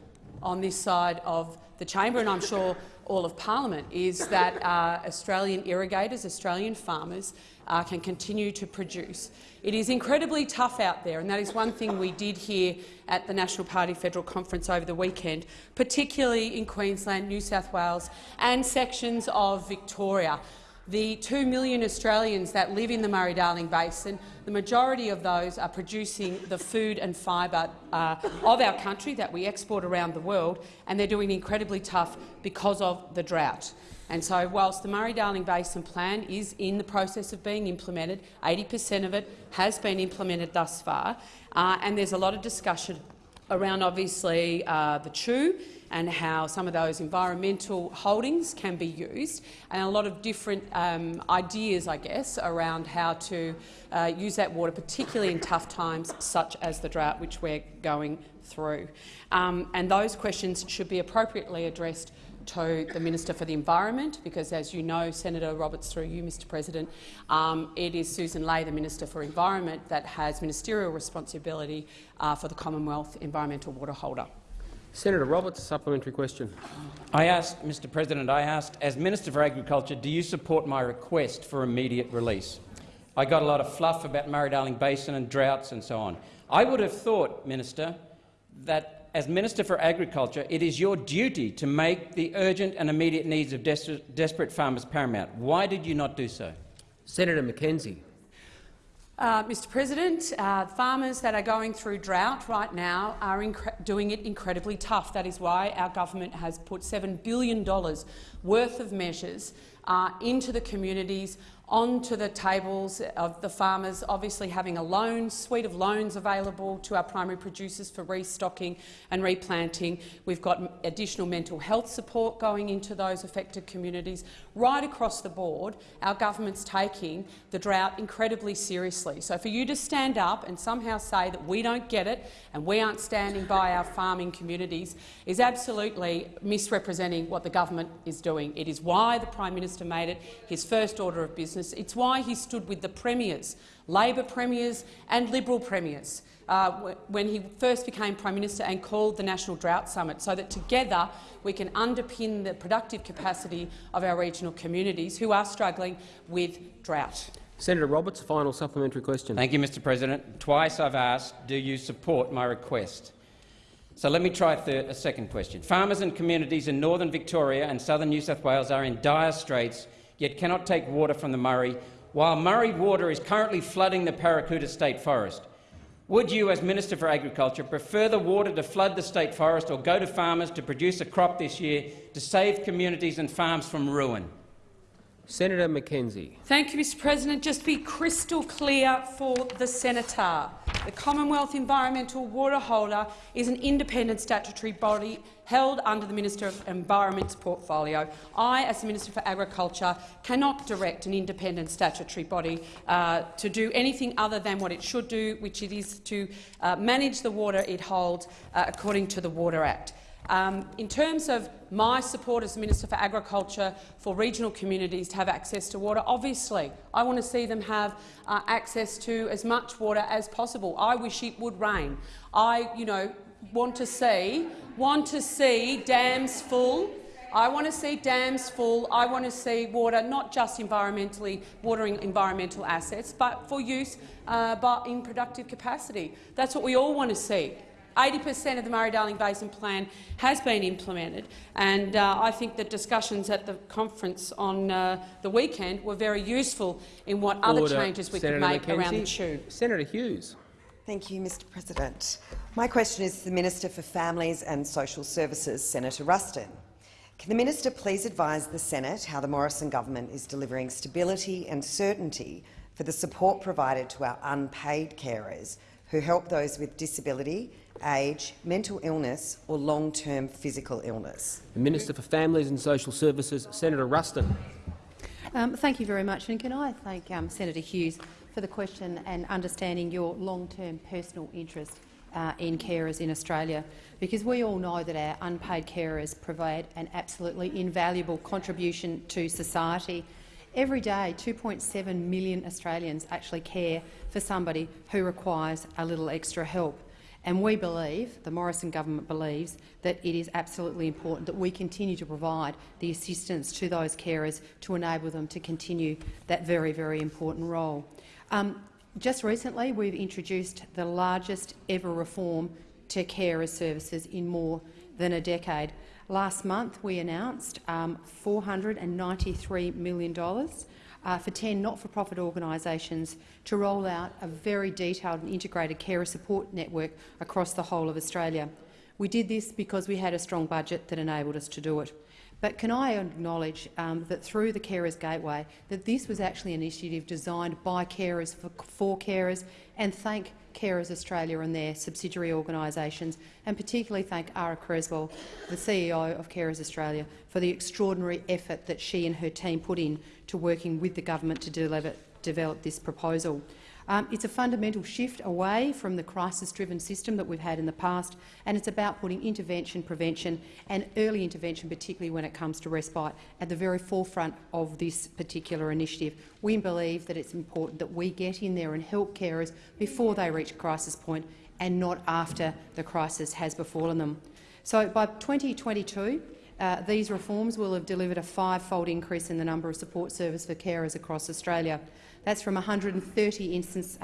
on this side of the chamber, and I'm sure all of parliament, is that uh, Australian irrigators, Australian farmers, uh, can continue to produce. It is incredibly tough out there, and that is one thing we did hear at the National Party Federal Conference over the weekend, particularly in Queensland, New South Wales and sections of Victoria. The 2 million Australians that live in the Murray-Darling Basin, the majority of those are producing the food and fibre uh, of our country that we export around the world, and they're doing incredibly tough because of the drought. And so, whilst the Murray-Darling Basin Plan is in the process of being implemented, 80 per cent of it has been implemented thus far, uh, and there's a lot of discussion around obviously uh, the CEWH and how some of those environmental holdings can be used, and a lot of different um, ideas, I guess, around how to uh, use that water, particularly in tough times such as the drought which we're going through. Um, and those questions should be appropriately addressed to the Minister for the Environment, because as you know, Senator Roberts, through you, Mr President, um, it is Susan Ley, the Minister for Environment, that has ministerial responsibility uh, for the Commonwealth Environmental Water Holder. Senator Roberts, supplementary question. I asked, Mr President, I asked, as Minister for Agriculture, do you support my request for immediate release? I got a lot of fluff about Murray-Darling Basin and droughts and so on. I would have thought, Minister, that as Minister for Agriculture, it is your duty to make the urgent and immediate needs of des desperate farmers paramount. Why did you not do so? Senator McKenzie. Uh, Mr President, uh, farmers that are going through drought right now are doing it incredibly tough. That is why our government has put $7 billion worth of measures uh, into the communities onto the tables of the farmers, obviously having a loan, suite of loans available to our primary producers for restocking and replanting. We've got additional mental health support going into those affected communities. Right across the board, our government's taking the drought incredibly seriously. So for you to stand up and somehow say that we don't get it and we aren't standing by our farming communities is absolutely misrepresenting what the government is doing. It is why the Prime Minister made it his first order of business. It's why he stood with the premiers, Labor premiers and Liberal premiers, uh, when he first became Prime Minister and called the National Drought Summit, so that together we can underpin the productive capacity of our regional communities who are struggling with drought. Senator Roberts, final supplementary question. Thank you, Mr President. Twice I've asked, do you support my request? So let me try a, a second question. Farmers and communities in northern Victoria and southern New South Wales are in dire straits, yet cannot take water from the Murray, while Murray water is currently flooding the Perricoota State Forest. Would you, as Minister for Agriculture, prefer the water to flood the state forest or go to farmers to produce a crop this year to save communities and farms from ruin? Senator McKenzie. Thank you, Mr President. Just to be crystal clear for the senator. The Commonwealth Environmental Water Holder is an independent statutory body held under the Minister of Environment's portfolio. I, as the Minister for Agriculture, cannot direct an independent statutory body uh, to do anything other than what it should do, which it is to uh, manage the water it holds uh, according to the Water Act. Um, in terms of my support as Minister for Agriculture for regional communities to have access to water, obviously I want to see them have uh, access to as much water as possible. I wish it would rain. I, you know, want to see want to see dams full. I want to see dams full. I want to see water not just environmentally watering environmental assets, but for use uh, but in productive capacity. That's what we all want to see. 80 per cent of the Murray-Darling Basin Plan has been implemented, and uh, I think the discussions at the conference on uh, the weekend were very useful in what Order. other changes we Senator could make McKenzie. around the tube. Senator Hughes. Thank you, Mr President. My question is to the Minister for Families and Social Services, Senator Ruston. Can the minister please advise the Senate how the Morrison government is delivering stability and certainty for the support provided to our unpaid carers who help those with disability age, mental illness or long-term physical illness. The Minister for Families and Social Services, Senator Ruston. Um, thank you very much. And can I thank um, Senator Hughes for the question and understanding your long-term personal interest uh, in carers in Australia, because we all know that our unpaid carers provide an absolutely invaluable contribution to society. Every day, 2.7 million Australians actually care for somebody who requires a little extra help. And we believe, the Morrison government believes, that it is absolutely important that we continue to provide the assistance to those carers to enable them to continue that very, very important role. Um, just recently, we've introduced the largest ever reform to carer services in more than a decade. Last month, we announced um, $493 million uh, for 10 not-for-profit organisations to roll out a very detailed and integrated carer support network across the whole of Australia. We did this because we had a strong budget that enabled us to do it. But can I acknowledge um, that through the Carers Gateway that this was actually an initiative designed by carers for, for carers and thank Carers Australia and their subsidiary organisations, and particularly thank Ara Cresswell, the CEO of Carers Australia, for the extraordinary effort that she and her team put in to working with the government to deliver, develop this proposal. Um, it's a fundamental shift away from the crisis-driven system that we've had in the past, and it's about putting intervention, prevention and early intervention, particularly when it comes to respite, at the very forefront of this particular initiative. We believe that it's important that we get in there and help carers before they reach crisis point and not after the crisis has befallen them. So by 2022, uh, these reforms will have delivered a five-fold increase in the number of support service for carers across Australia. That's from 130,000 instance,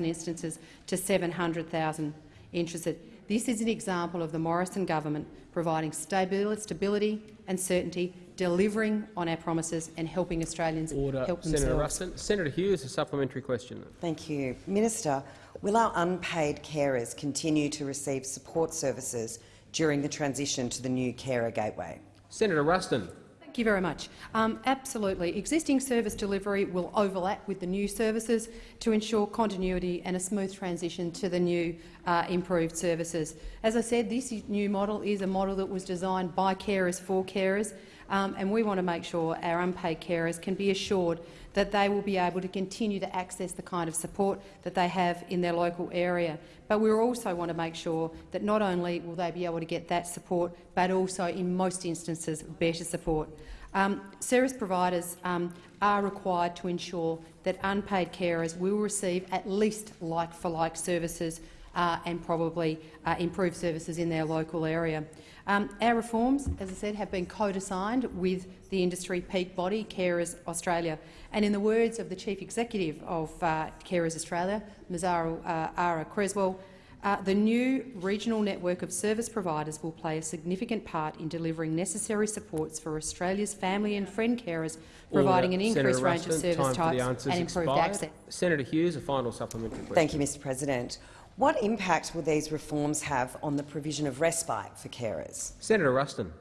instances to 700,000 interested. This is an example of the Morrison government providing stability and certainty, delivering on our promises and helping Australians Order. help Senator themselves. Ruston. Senator Hughes, a supplementary question. Thank you. Minister, will our unpaid carers continue to receive support services during the transition to the new carer gateway? Senator Ruston. Thank you very much. Um, absolutely. Existing service delivery will overlap with the new services to ensure continuity and a smooth transition to the new uh, improved services. As I said, this new model is a model that was designed by carers for carers, um, and we want to make sure our unpaid carers can be assured that they will be able to continue to access the kind of support that they have in their local area. But we also want to make sure that not only will they be able to get that support, but also, in most instances, better support. Um, service providers um, are required to ensure that unpaid carers will receive at least like-for-like services uh, and probably uh, improved services in their local area. Um, our reforms, as I said, have been co-designed with the industry peak body, Carers Australia. And in the words of the Chief Executive of uh, Carers Australia, Mazzaro uh, Ara Cresswell, uh, the new regional network of service providers will play a significant part in delivering necessary supports for Australia's family and friend carers, providing Order. an increased Senator range Ruston, of service time for the types and improved expired. access. Senator Hughes, a final supplementary question. Thank you, Mr President. What impact will these reforms have on the provision of respite for carers? Senator Ruston.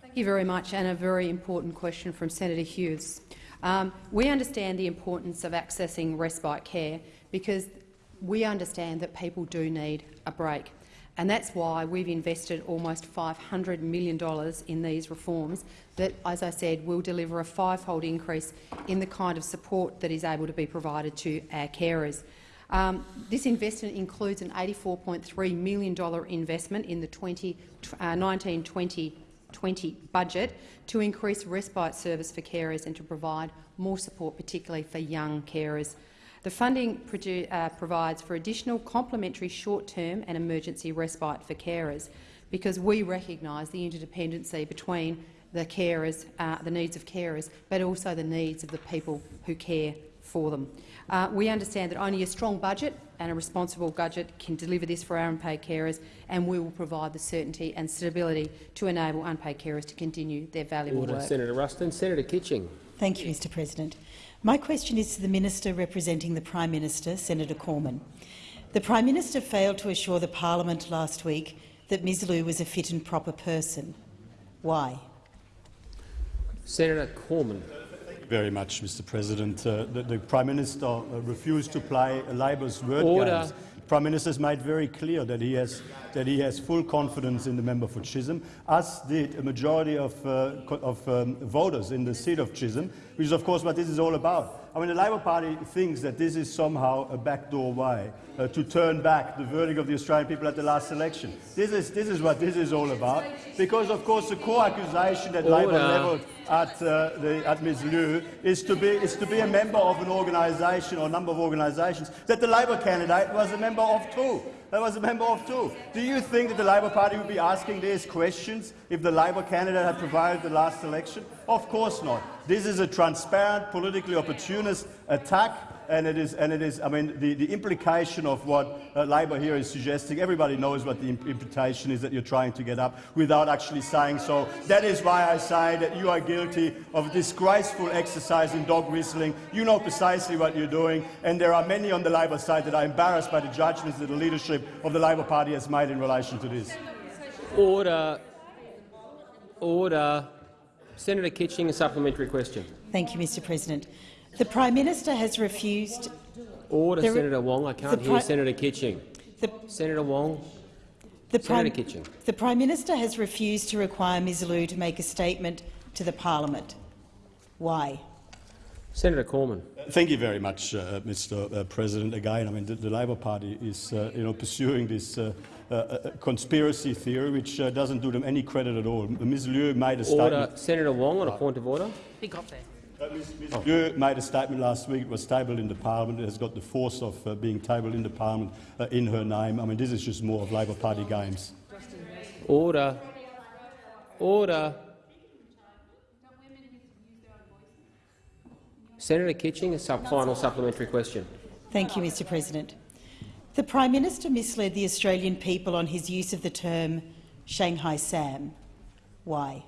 Thank you very much, and a very important question from Senator Hughes. Um, we understand the importance of accessing respite care because we understand that people do need a break. And that's why we've invested almost $500 million in these reforms that, as I said, will deliver a five-fold increase in the kind of support that is able to be provided to our carers. Um, this investment includes an $84.3 million investment in the 20, uh, 1920 budget to increase respite service for carers and to provide more support, particularly for young carers. The funding uh, provides for additional complementary short-term and emergency respite for carers because we recognise the interdependency between the carers, uh, the needs of carers, but also the needs of the people who care for them. Uh, we understand that only a strong budget and a responsible budget can deliver this for our unpaid carers, and we will provide the certainty and stability to enable unpaid carers to continue their valuable Order. work. Senator Ruston. Senator Kitching. Thank you, Mr President. My question is to the Minister representing the Prime Minister, Senator Cormann. The Prime Minister failed to assure the parliament last week that Ms Liu was a fit and proper person. Why? Senator Cormann. Thank you very much, Mr President. Uh, the, the, Prime Minister uh, refused to play Labor's word Order. games. The Prime Minister has made very clear that he has that he has full confidence in the member for Chisholm, as did a majority of, uh, of um, voters in the seat of Chisholm, which is of course what this is all about. I mean, the Labor Party thinks that this is somehow a backdoor way uh, to turn back the verdict of the Australian people at the last election. This is, this is what this is all about, because of course the core accusation that Labor levelled at, uh, the, at Ms Liu is to, be, is to be a member of an organisation or a number of organisations that the Labor candidate was a member of too. That was a member of too. Do you think that the Labor Party would be asking these questions if the Labor candidate had provided the last election? Of course not. This is a transparent, politically opportunist attack and it is, and it is I mean, the, the implication of what uh, Labor here is suggesting, everybody knows what the imp imputation is that you're trying to get up without actually saying so. That is why I say that you are guilty of disgraceful exercise in dog whistling. You know precisely what you're doing, and there are many on the Labor side that are embarrassed by the judgments that the leadership of the Labor Party has made in relation to this. Order. Order. Senator Kitching, a supplementary question. Thank you, Mr President. The Prime Minister has refused— Order, the, Senator Wong. I can't hear Senator Kitching. The, Senator Wong. The Senator Prime, Kitching. The Prime Minister has refused to require Ms Liu to make a statement to the parliament. Why? Senator Cormann. Thank you very much, uh, Mr. Uh, President. Again, I mean, the, the Labor Party is, uh, you know, pursuing this uh, uh, conspiracy theory, which uh, doesn't do them any credit at all. Ms. Liu made a statement. Senator Wong on a point of order. He got there. Uh, Ms. Ms. Oh. Liu made a statement last week. It was tabled in the Parliament. It has got the force of uh, being tabled in the Parliament uh, in her name. I mean, this is just more of Labor Party games. Order. Order. Senator Kitching, a sub final supplementary question. Thank you, Mr President. The Prime Minister misled the Australian people on his use of the term Shanghai Sam. Why?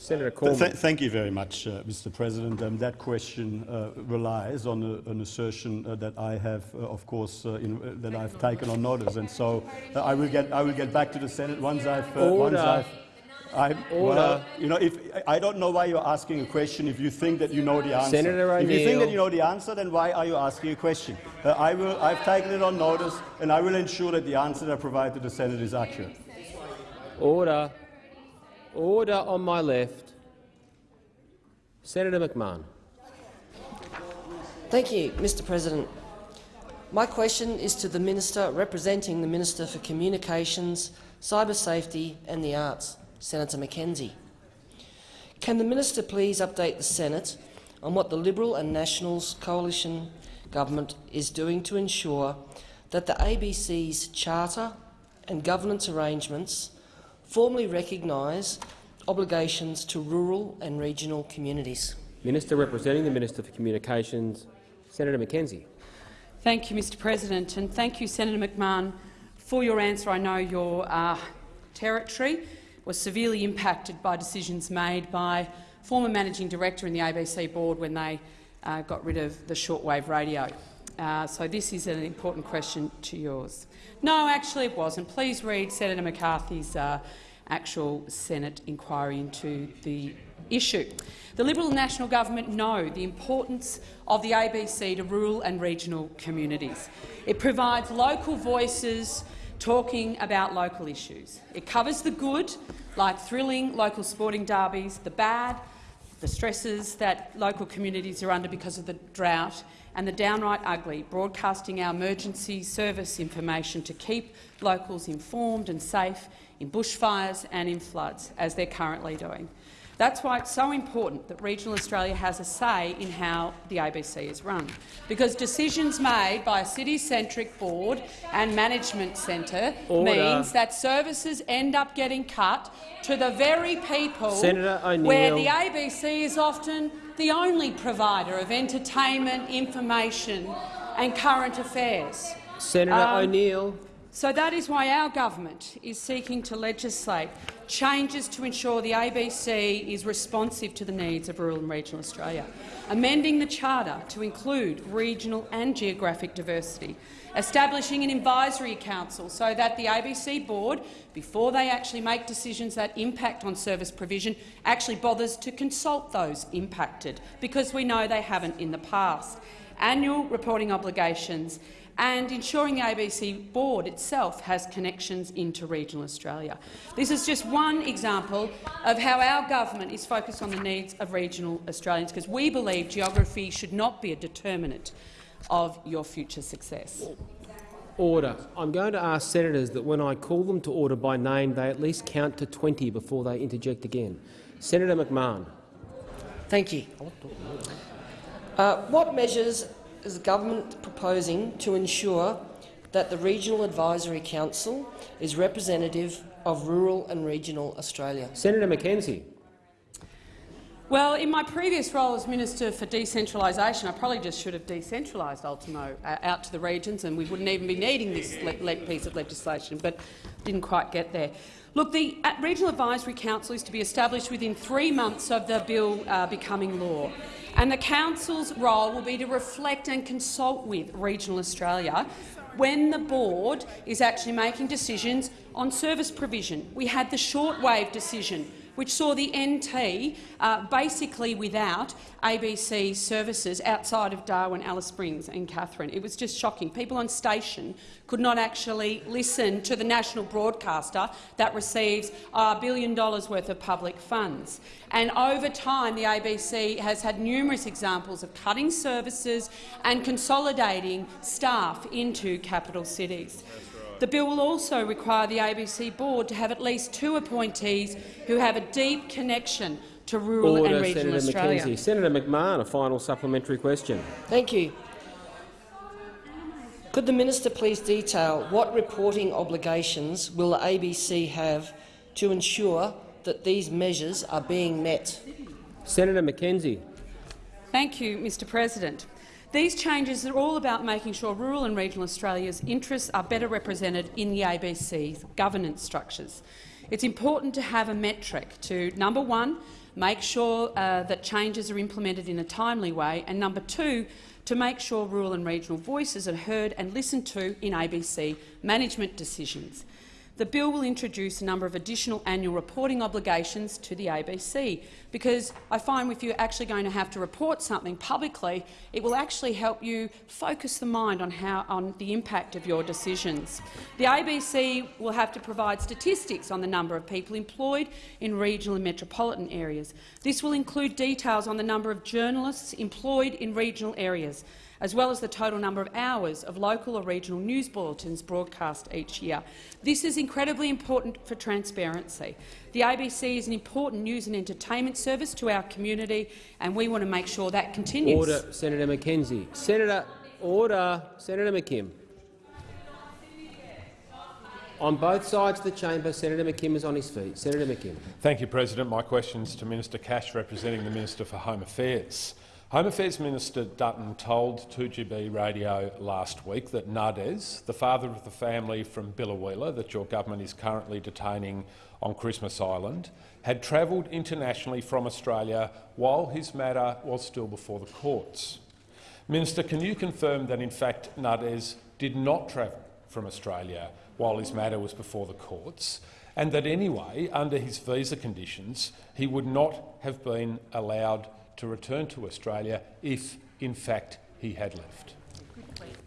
Senator. Th thank you very much, uh, Mr. President. Um, that question uh, relies on a, an assertion uh, that I have, uh, of course, uh, in, uh, that I've taken on notice, and so I will get I will get back to the Senate once I've once Order. I've. I, well, you know, if I don't know why you're asking a question if you think that you know the answer. Senator if you think that you know the answer, then why are you asking a question? Uh, I will. I've taken it on notice, and I will ensure that the answer that I provide to the Senate is accurate. Order. Order on my left. Senator McMahon. Thank you, Mr President. My question is to the Minister representing the Minister for Communications, Cyber Safety and the Arts, Senator McKenzie. Can the Minister please update the Senate on what the Liberal and Nationals coalition government is doing to ensure that the ABC's charter and governance arrangements formally recognise obligations to rural and regional communities? Minister representing the Minister for Communications, Senator McKenzie. Thank you, Mr President, and thank you, Senator McMahon, for your answer. I know your uh, territory was severely impacted by decisions made by former managing director in the ABC board when they uh, got rid of the shortwave radio. Uh, so this is an important question to yours. No, actually it wasn't. Please read Senator McCarthy's uh, actual Senate inquiry into the issue. The Liberal National Government know the importance of the ABC to rural and regional communities. It provides local voices talking about local issues. It covers the good, like thrilling local sporting derbies, the bad, the stresses that local communities are under because of the drought, and the downright ugly, broadcasting our emergency service information to keep locals informed and safe in bushfires and in floods, as they're currently doing. That's why it's so important that regional Australia has a say in how the ABC is run, because decisions made by a city-centric board and management centre Order. means that services end up getting cut to the very people where the ABC is often the only provider of entertainment, information and current affairs. Senator Um, O'Neill. So that is why our government is seeking to legislate changes to ensure the ABC is responsive to the needs of rural and regional Australia, amending the charter to include regional and geographic diversity, establishing an advisory council so that the ABC board, before they actually make decisions that impact on service provision, actually bothers to consult those impacted, because we know they haven't in the past. Annual reporting obligations and ensuring the ABC board itself has connections into regional Australia. This is just one example of how our government is focused on the needs of regional Australians, because we believe geography should not be a determinant of your future success. Order. I'm going to ask senators that when I call them to order by name, they at least count to 20 before they interject again. Senator McMahon. Thank you. Uh, what measures is the government proposing to ensure that the Regional Advisory Council is representative of rural and regional Australia? Senator McKenzie. Well, in my previous role as Minister for Decentralisation, I probably just should have decentralised Ultimo uh, out to the regions and we wouldn't even be needing this piece of legislation, but didn't quite get there. Look, the Regional Advisory Council is to be established within three months of the bill uh, becoming law. And the Council's role will be to reflect and consult with regional Australia when the board is actually making decisions on service provision. We had the shortwave decision which saw the NT uh, basically without ABC services outside of Darwin, Alice Springs and Katherine. It was just shocking. People on station could not actually listen to the national broadcaster that receives a billion dollars worth of public funds. And over time, the ABC has had numerous examples of cutting services and consolidating staff into capital cities. The bill will also require the ABC board to have at least two appointees who have a deep connection to rural Order, and regional Senator Australia. McKenzie. Senator McMahon, a final supplementary question. Thank you. Could the minister please detail what reporting obligations will the ABC have to ensure that these measures are being met? Senator McKenzie. Thank you, Mr President. These changes are all about making sure rural and regional Australia's interests are better represented in the ABC's governance structures. It's important to have a metric to, number one, make sure uh, that changes are implemented in a timely way, and number two, to make sure rural and regional voices are heard and listened to in ABC management decisions. The bill will introduce a number of additional annual reporting obligations to the ABC, because I find if you're actually going to have to report something publicly, it will actually help you focus the mind on, how, on the impact of your decisions. The ABC will have to provide statistics on the number of people employed in regional and metropolitan areas. This will include details on the number of journalists employed in regional areas, as well as the total number of hours of local or regional news bulletins broadcast each year. This is incredibly important for transparency. The ABC is an important news and entertainment service to our community, and we want to make sure that continues. Order, Senator McKenzie. Senator, order. Senator McKim. On both sides of the chamber, Senator McKim is on his feet. Senator McKim. Thank you, President. My question is to Minister Cash, representing the Minister for Home Affairs. Home Affairs Minister Dutton told 2GB Radio last week that Nades, the father of the family from Biloela that your government is currently detaining on Christmas Island, had travelled internationally from Australia while his matter was still before the courts. Minister, can you confirm that in fact Nades did not travel from Australia while his matter was before the courts, and that anyway, under his visa conditions, he would not have been allowed to return to Australia if, in fact, he had left.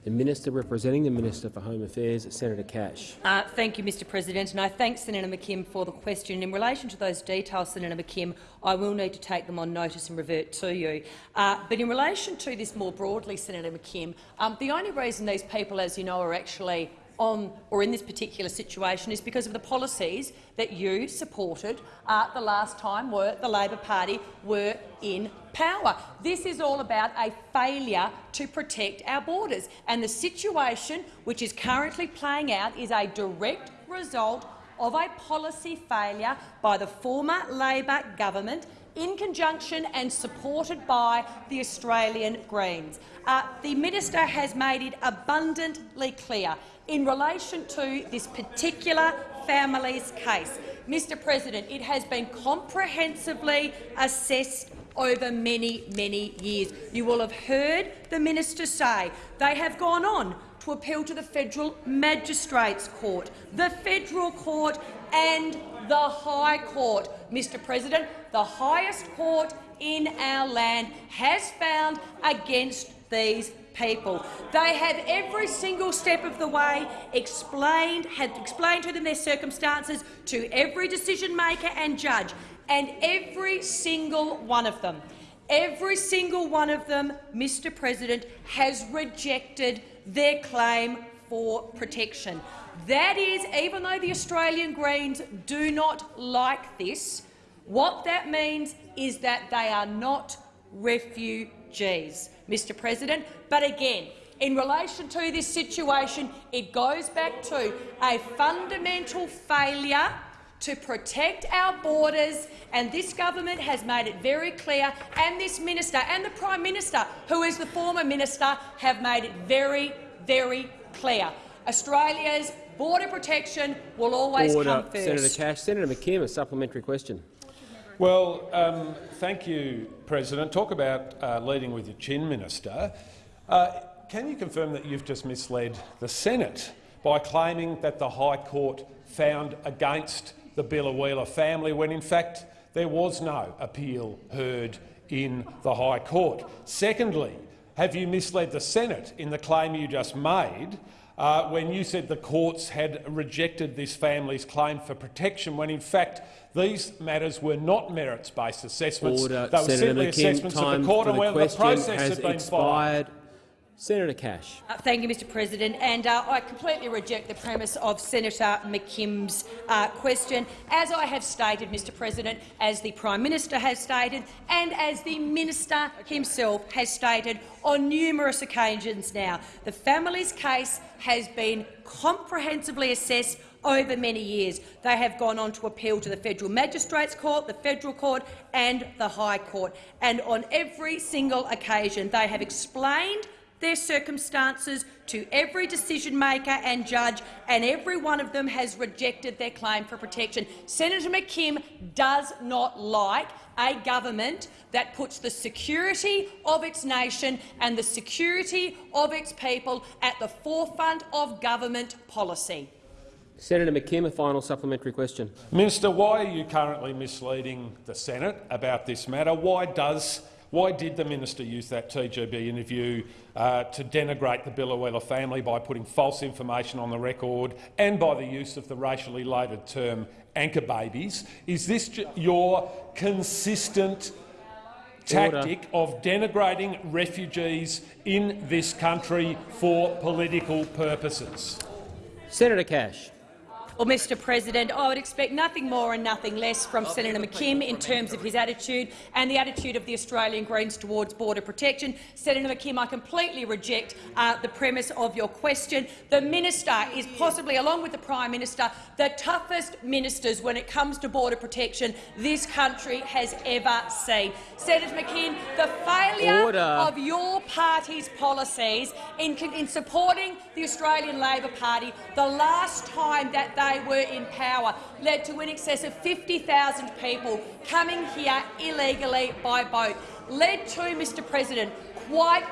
The Minister representing the Minister for Home Affairs, Senator Cash. Uh, thank you, Mr President, and I thank Senator McKim for the question. In relation to those details, Senator McKim, I will need to take them on notice and revert to you. Uh, but in relation to this more broadly, Senator McKim, um, the only reason these people, as you know, are actually on or in this particular situation is because of the policies that you supported uh, the last time were the Labor Party were in power. This is all about a failure to protect our borders, and the situation which is currently playing out is a direct result of a policy failure by the former Labor government in conjunction and supported by the Australian Greens. Uh, the minister has made it abundantly clear in relation to this particular family's case. Mr President, it has been comprehensively assessed over many, many years. You will have heard the minister say they have gone on to appeal to the Federal Magistrates Court, the Federal Court and the High Court. Mr President, the highest court in our land has found against these people. They have every single step of the way explained, had explained to them their circumstances to every decision maker and judge, and every single one of them, every single one of them, Mr President, has rejected their claim for protection. That is, even though the Australian Greens do not like this, what that means is that they are not refugees. Mr President. But again, in relation to this situation, it goes back to a fundamental failure to protect our borders, and this government has made it very clear, and this minister and the Prime Minister, who is the former minister, have made it very, very clear. Australia's border protection will always Order. come first. Senator Cash. Senator McKim, a supplementary question. Well, um, thank you, President. Talk about uh, leading with your chin, Minister. Uh, can you confirm that you've just misled the Senate by claiming that the High Court found against the Biloela family when, in fact, there was no appeal heard in the High Court? Secondly, have you misled the Senate in the claim you just made uh, when you said the courts had rejected this family's claim for protection, when in fact these matters were not merits-based assessments. Order. They were Senator simply McKim, assessments of time the court for and the whether the question process has had been expired. followed. Senator Cash. Uh, thank you, Mr President. And uh, I completely reject the premise of Senator McKim's uh, question. As I have stated, Mr President, as the Prime Minister has stated and as the Minister himself has stated on numerous occasions now, the family's case has been comprehensively assessed over many years. They have gone on to appeal to the Federal Magistrates Court, the Federal Court and the High Court. And on every single occasion they have explained their circumstances to every decision-maker and judge, and every one of them has rejected their claim for protection. Senator McKim does not like a government that puts the security of its nation and the security of its people at the forefront of government policy. Senator McKim, a final supplementary question. Minister, why are you currently misleading the Senate about this matter? Why does why did the minister use that 2GB interview uh, to denigrate the Biloela family by putting false information on the record and by the use of the racially loaded term anchor babies? Is this your consistent tactic Order. of denigrating refugees in this country for political purposes? Senator Cash. Well, Mr President, I would expect nothing more and nothing less from Senator McKim in terms of his attitude and the attitude of the Australian Greens towards border protection. Senator McKim, I completely reject uh, the premise of your question. The minister is possibly, along with the Prime Minister, the toughest ministers when it comes to border protection this country has ever seen. Senator McKim, the failure Order. of your party's policies in, in supporting the Australian Labor Party the last time that they were in power led to in excess of 50,000 people coming here illegally by boat, led to, Mr President, quite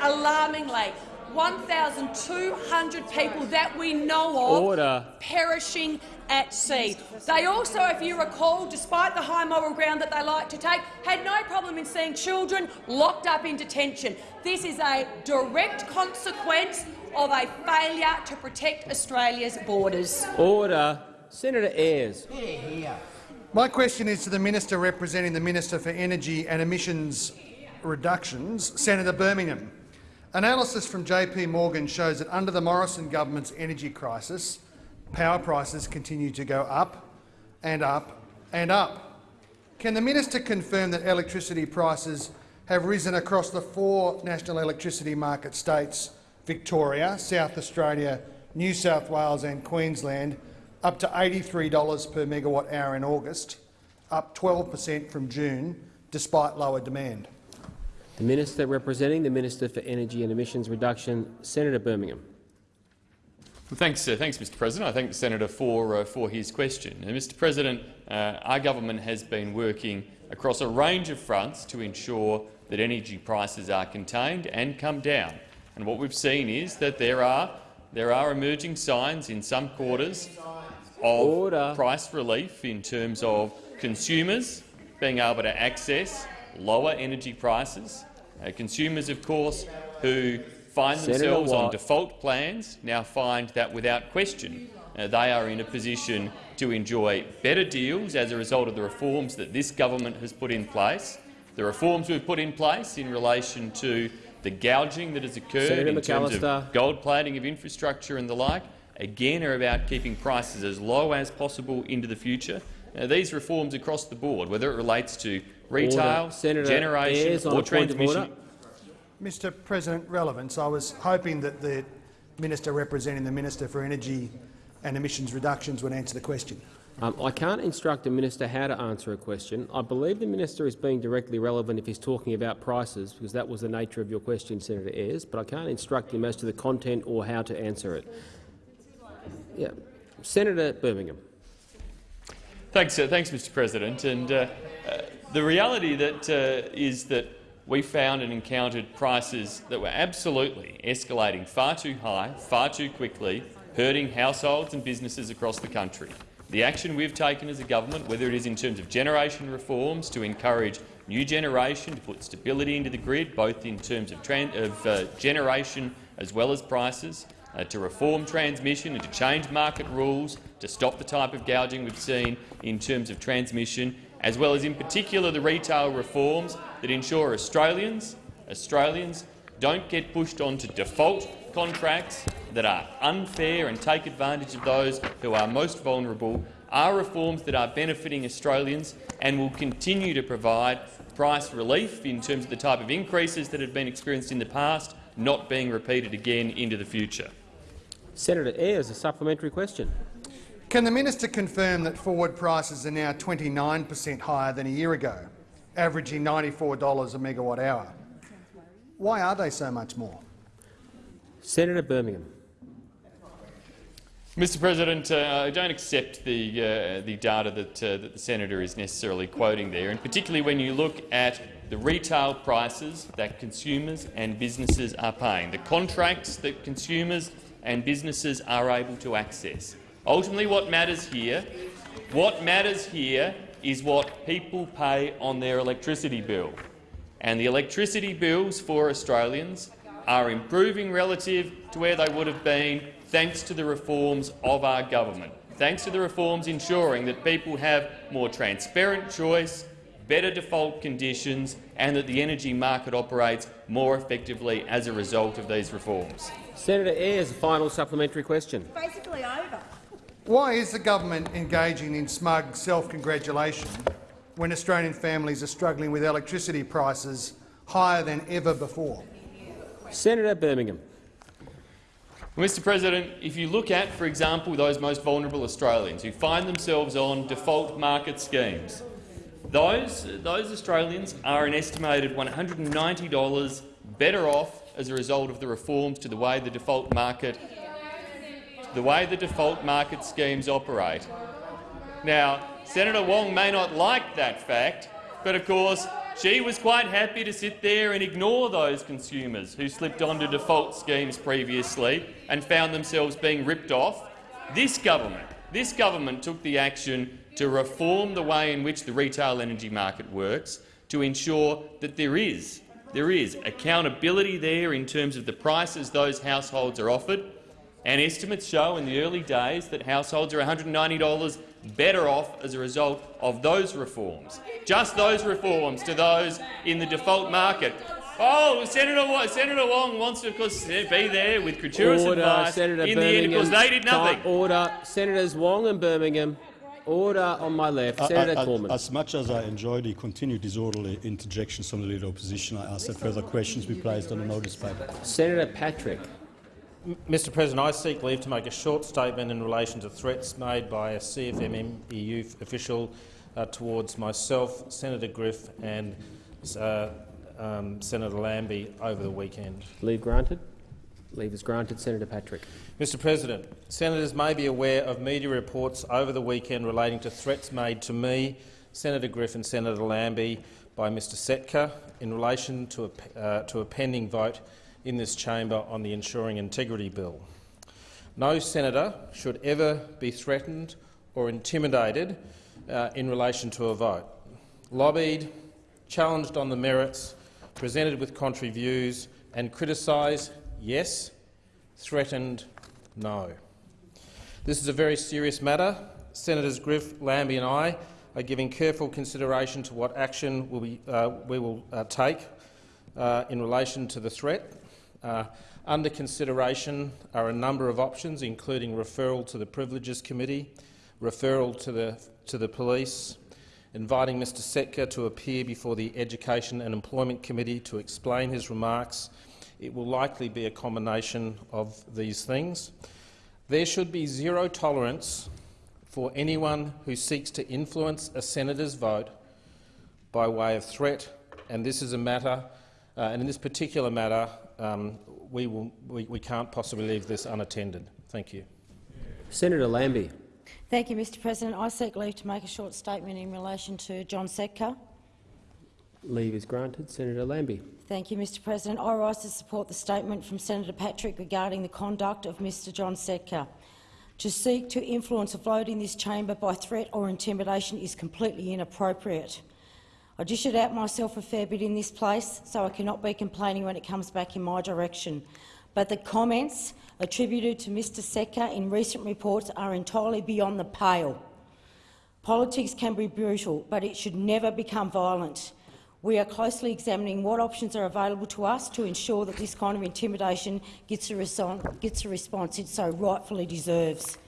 alarmingly 1,200 people that we know of Order. perishing at sea. They also, if you recall, despite the high moral ground that they like to take, had no problem in seeing children locked up in detention. This is a direct consequence of a failure to protect Australia's borders. Order. Senator Ayres. My question is to the minister representing the Minister for Energy and Emissions Reductions, Senator Birmingham. Analysis from JP Morgan shows that under the Morrison government's energy crisis, power prices continue to go up and up and up. Can the minister confirm that electricity prices have risen across the four national electricity market states Victoria, South Australia, New South Wales and Queensland up to $83 per megawatt hour in August, up 12 per cent from June, despite lower demand. The Minister representing the Minister for Energy and Emissions Reduction, Senator Birmingham. Well, thanks, uh, thanks, Mr. President. I thank the senator for uh, for his question. Now, Mr. President, uh, our government has been working across a range of fronts to ensure that energy prices are contained and come down. And what we've seen is that there are there are emerging signs in some quarters of Order. price relief in terms of consumers being able to access lower energy prices. Uh, consumers, of course, who find Senator themselves on default plans now find that, without question, uh, they are in a position to enjoy better deals as a result of the reforms that this government has put in place. The reforms we've put in place in relation to the gouging that has occurred Senator in terms of gold plating of infrastructure and the like, again are about keeping prices as low as possible into the future. Uh, these reforms across the board, whether it relates to retail, Senator generation or a transmission. Mr President, relevance. I was hoping that the minister representing the Minister for Energy and Emissions Reductions would answer the question. Um, I can't instruct a minister how to answer a question. I believe the minister is being directly relevant if he's talking about prices, because that was the nature of your question, Senator Ayres, but I can't instruct him as to the content or how to answer it. Yeah. Senator Birmingham. Thanks, uh, thanks, Mr. President. And uh, uh, the reality that uh, is that we found and encountered prices that were absolutely escalating far too high, far too quickly, hurting households and businesses across the country. The action we've taken as a government, whether it is in terms of generation reforms to encourage new generation to put stability into the grid, both in terms of, of uh, generation as well as prices, uh, to reform transmission and to change market rules to stop the type of gouging we've seen in terms of transmission, as well as in particular the retail reforms that ensure Australians, Australians don't get pushed onto default contracts that are unfair and take advantage of those who are most vulnerable, are reforms that are benefiting Australians and will continue to provide price relief in terms of the type of increases that have been experienced in the past, not being repeated again into the future. Senator Ayres, a supplementary question. Can the minister confirm that forward prices are now 29 per cent higher than a year ago, averaging $94 a megawatt hour? Why are they so much more? Senator Birmingham. Mr. President, uh, I don't accept the uh, the data that, uh, that the senator is necessarily quoting there, and particularly when you look at the retail prices that consumers and businesses are paying, the contracts that consumers and businesses are able to access. Ultimately, what matters here, what matters here is what people pay on their electricity bill, and the electricity bills for Australians are improving relative to where they would have been thanks to the reforms of our government, thanks to the reforms ensuring that people have more transparent choice, better default conditions and that the energy market operates more effectively as a result of these reforms. Senator Ayres, a final supplementary question. Basically over. Why is the government engaging in smug self-congratulation when Australian families are struggling with electricity prices higher than ever before? Senator Birmingham. Mr President, if you look at, for example, those most vulnerable Australians who find themselves on default market schemes, those, those Australians are an estimated $190 better off as a result of the reforms to the way the default market the way the default market schemes operate. Now, Senator Wong may not like that fact, but of course she was quite happy to sit there and ignore those consumers who slipped onto default schemes previously and found themselves being ripped off. This government, this government took the action to reform the way in which the retail energy market works to ensure that there is, there is accountability there in terms of the prices those households are offered. And estimates show in the early days that households are $190 better off as a result of those reforms. Just those reforms to those in the default market. Oh, Senator, Senator Wong wants to, of course, eh, be there with gratuitous Order, advice Senator in Birmingham. the end because they did nothing. Time- Order. Senators Wong and Birmingham. Order on my left. I- Senator I- I- Cormann. As much as I enjoy the continued disorderly interjections from the Leader of Opposition, I ask that further questions be placed on the notice paper. Senator Patrick. Mr President, I seek leave to make a short statement in relation to threats made by a CFMM EU official uh, towards myself, Senator Griff and uh, um, Senator Lambie over the weekend. Leave granted. Leave is granted. Senator Patrick. Mr President, senators may be aware of media reports over the weekend relating to threats made to me, Senator Griff and Senator Lambie by Mr Setka in relation to a, uh, to a pending vote in this chamber on the Ensuring Integrity Bill. No senator should ever be threatened or intimidated uh, in relation to a vote. Lobbied, challenged on the merits, presented with contrary views and criticised, yes, threatened, no. This is a very serious matter. Senators Griff, Lambie and I are giving careful consideration to what action will uh, we will uh, take uh, in relation to the threat. Uh, under consideration are a number of options, including referral to the Privileges Committee, referral to the, to the police, inviting Mr Setka to appear before the Education and Employment Committee to explain his remarks. It will likely be a combination of these things. There should be zero tolerance for anyone who seeks to influence a senator's vote by way of threat, and this is a matter, uh, and in this particular matter, um, we, will, we, we can't possibly leave this unattended. Thank you. Senator Lambie. Thank you, Mr President. I seek leave to make a short statement in relation to John Setka. Leave is granted. Senator Lambie. Thank you, Mr President. I rise to support the statement from Senator Patrick regarding the conduct of Mr John Setka. To seek to influence a vote in this chamber by threat or intimidation is completely inappropriate. I dish it out myself a fair bit in this place, so I cannot be complaining when it comes back in my direction. But the comments attributed to Mr Setka in recent reports are entirely beyond the pale. Politics can be brutal, but it should never become violent. We are closely examining what options are available to us to ensure that this kind of intimidation gets a, gets the response it so rightfully deserves.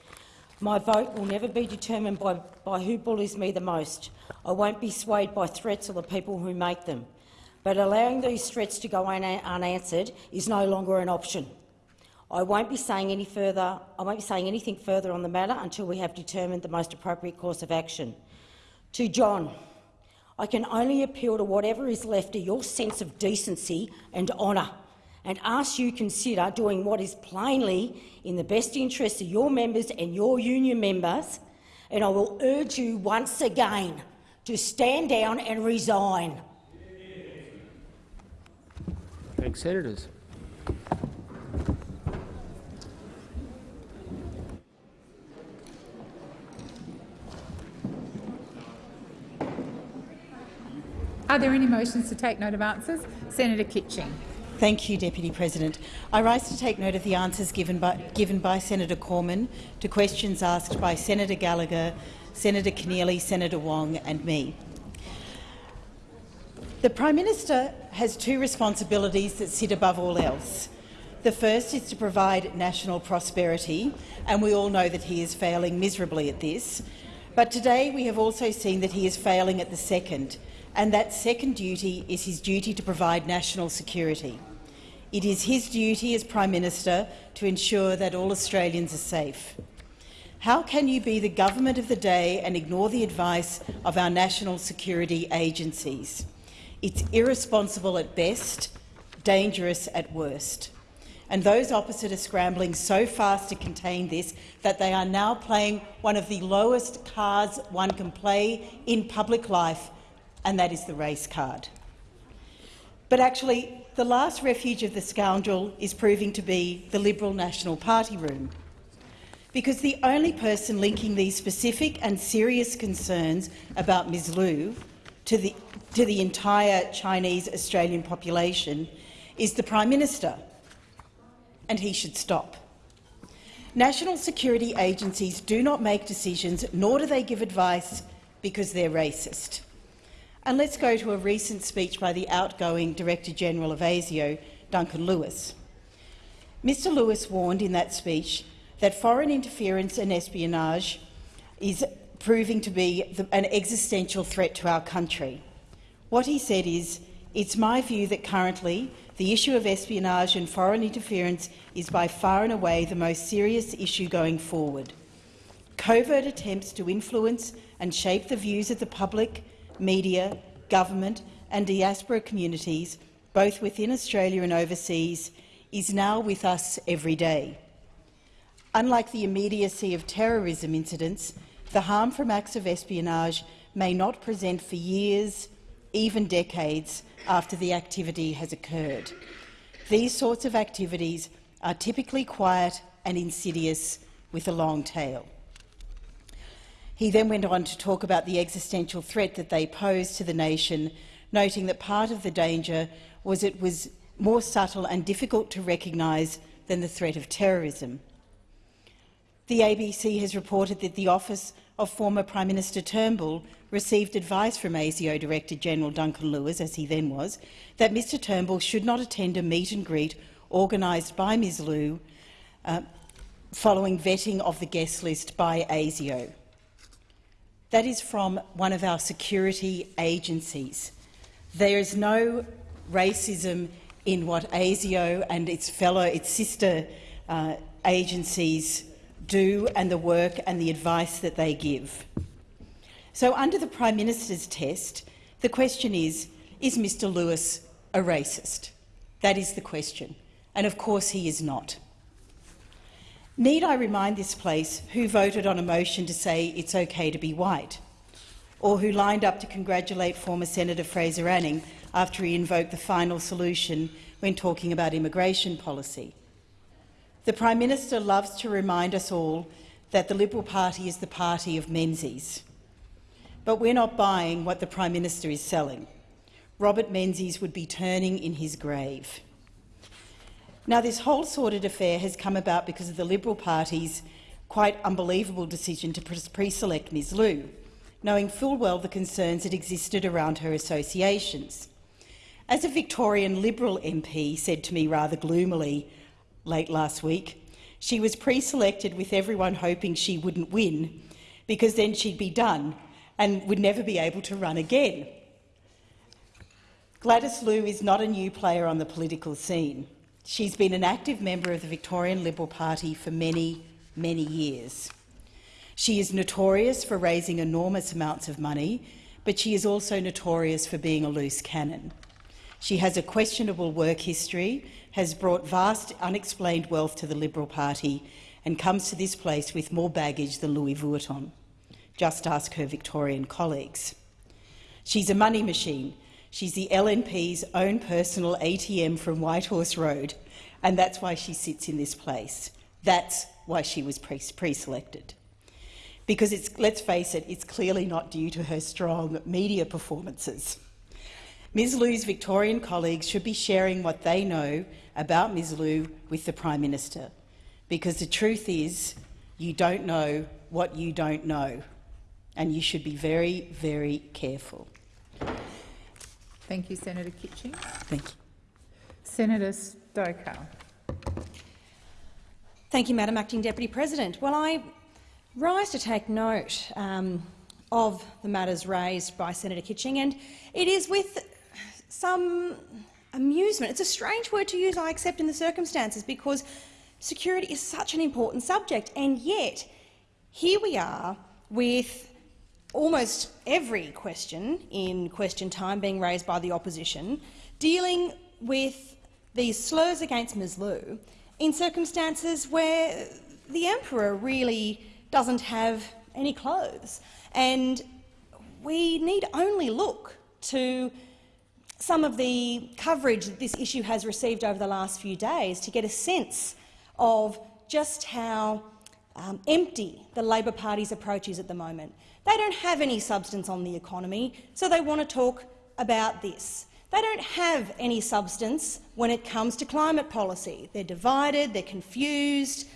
My vote will never be determined by, by who bullies me the most. I won't be swayed by threats or the people who make them. But allowing these threats to go una unanswered is no longer an option. I won't be saying any further. I won't be saying anything further on the matter until we have determined the most appropriate course of action. To John, I can only appeal to whatever is left of your sense of decency and honour and ask you consider doing what is plainly in the best interest of your members and your union members, and I will urge you once again to stand down and resign. Thanks, Senators. Are there any motions to take note of answers? Senator Kitching. Thank you, Deputy President. I rise to take note of the answers given by, given by Senator Cormann to questions asked by Senator Gallagher, Senator Keneally, Senator Wong and me. The Prime Minister has two responsibilities that sit above all else. The first is to provide national prosperity, and we all know that he is failing miserably at this. But today we have also seen that he is failing at the second, and that second duty is his duty to provide national security. It is his duty as Prime Minister to ensure that all Australians are safe. How can you be the government of the day and ignore the advice of our national security agencies? It's irresponsible at best, dangerous at worst. And those opposite are scrambling so fast to contain this that they are now playing one of the lowest cards one can play in public life and that is the race card. But actually, the last refuge of the scoundrel is proving to be the Liberal National Party room, because the only person linking these specific and serious concerns about Ms Liu to the, to the entire Chinese Australian population is the Prime Minister, and he should stop. National security agencies do not make decisions, nor do they give advice because they're racist. And let's go to a recent speech by the outgoing Director-General of ASIO, Duncan Lewis. Mr Lewis warned in that speech that foreign interference and espionage is proving to be the, an existential threat to our country. What he said is, it's my view that currently the issue of espionage and foreign interference is by far and away the most serious issue going forward. Covert attempts to influence and shape the views of the public media, government and diaspora communities, both within Australia and overseas, is now with us every day. Unlike the immediacy of terrorism incidents, the harm from acts of espionage may not present for years, even decades, after the activity has occurred. These sorts of activities are typically quiet and insidious with a long tail. He then went on to talk about the existential threat that they posed to the nation, noting that part of the danger was it was more subtle and difficult to recognise than the threat of terrorism. The ABC has reported that the office of former Prime Minister Turnbull received advice from ASIO Director General Duncan Lewis, as he then was, that Mr Turnbull should not attend a meet and greet organised by Ms Liu uh, following vetting of the guest list by ASIO. That is from one of our security agencies. There is no racism in what ASIO and its fellow, its sister uh, agencies do and the work and the advice that they give. So under the Prime Minister's test, the question is, is Mr Lewis a racist? That is the question. And of course he is not. Need I remind this place who voted on a motion to say it's okay to be white, or who lined up to congratulate former Senator Fraser Anning after he invoked the final solution when talking about immigration policy? The Prime Minister loves to remind us all that the Liberal Party is the party of Menzies. But we're not buying what the Prime Minister is selling. Robert Menzies would be turning in his grave. Now, this whole sordid affair has come about because of the Liberal Party's quite unbelievable decision to pre-select Ms Liu, knowing full well the concerns that existed around her associations. As a Victorian Liberal MP said to me rather gloomily late last week, she was pre-selected with everyone hoping she wouldn't win, because then she'd be done and would never be able to run again. Gladys Liu is not a new player on the political scene. She's been an active member of the Victorian Liberal Party for many, many years. She is notorious for raising enormous amounts of money, but she is also notorious for being a loose cannon. She has a questionable work history, has brought vast unexplained wealth to the Liberal Party and comes to this place with more baggage than Louis Vuitton. Just ask her Victorian colleagues. She's a money machine. She's the LNP's own personal ATM from Whitehorse Road, and that's why she sits in this place. That's why she was pre-selected. Because it's, let's face it, it's clearly not due to her strong media performances. Ms Liu's Victorian colleagues should be sharing what they know about Ms Liu with the Prime Minister, because the truth is you don't know what you don't know, and you should be very, very careful. Thank you, Senator Kitching. Thank you. Senator Stoker. Thank you, Madam Acting Deputy President. Well, I rise to take note um, of the matters raised by Senator Kitching, and it is with some amusement. It's a strange word to use, I accept, in the circumstances, because security is such an important subject, and yet here we are with almost every question in question time being raised by the opposition, dealing with these slurs against Ms Liu in circumstances where the Emperor really doesn't have any clothes. And we need only look to some of the coverage that this issue has received over the last few days to get a sense of just how um, empty the Labor Party's approach is at the moment. They don't have any substance on the economy, so they want to talk about this. They don't have any substance when it comes to climate policy. They're divided, they're confused.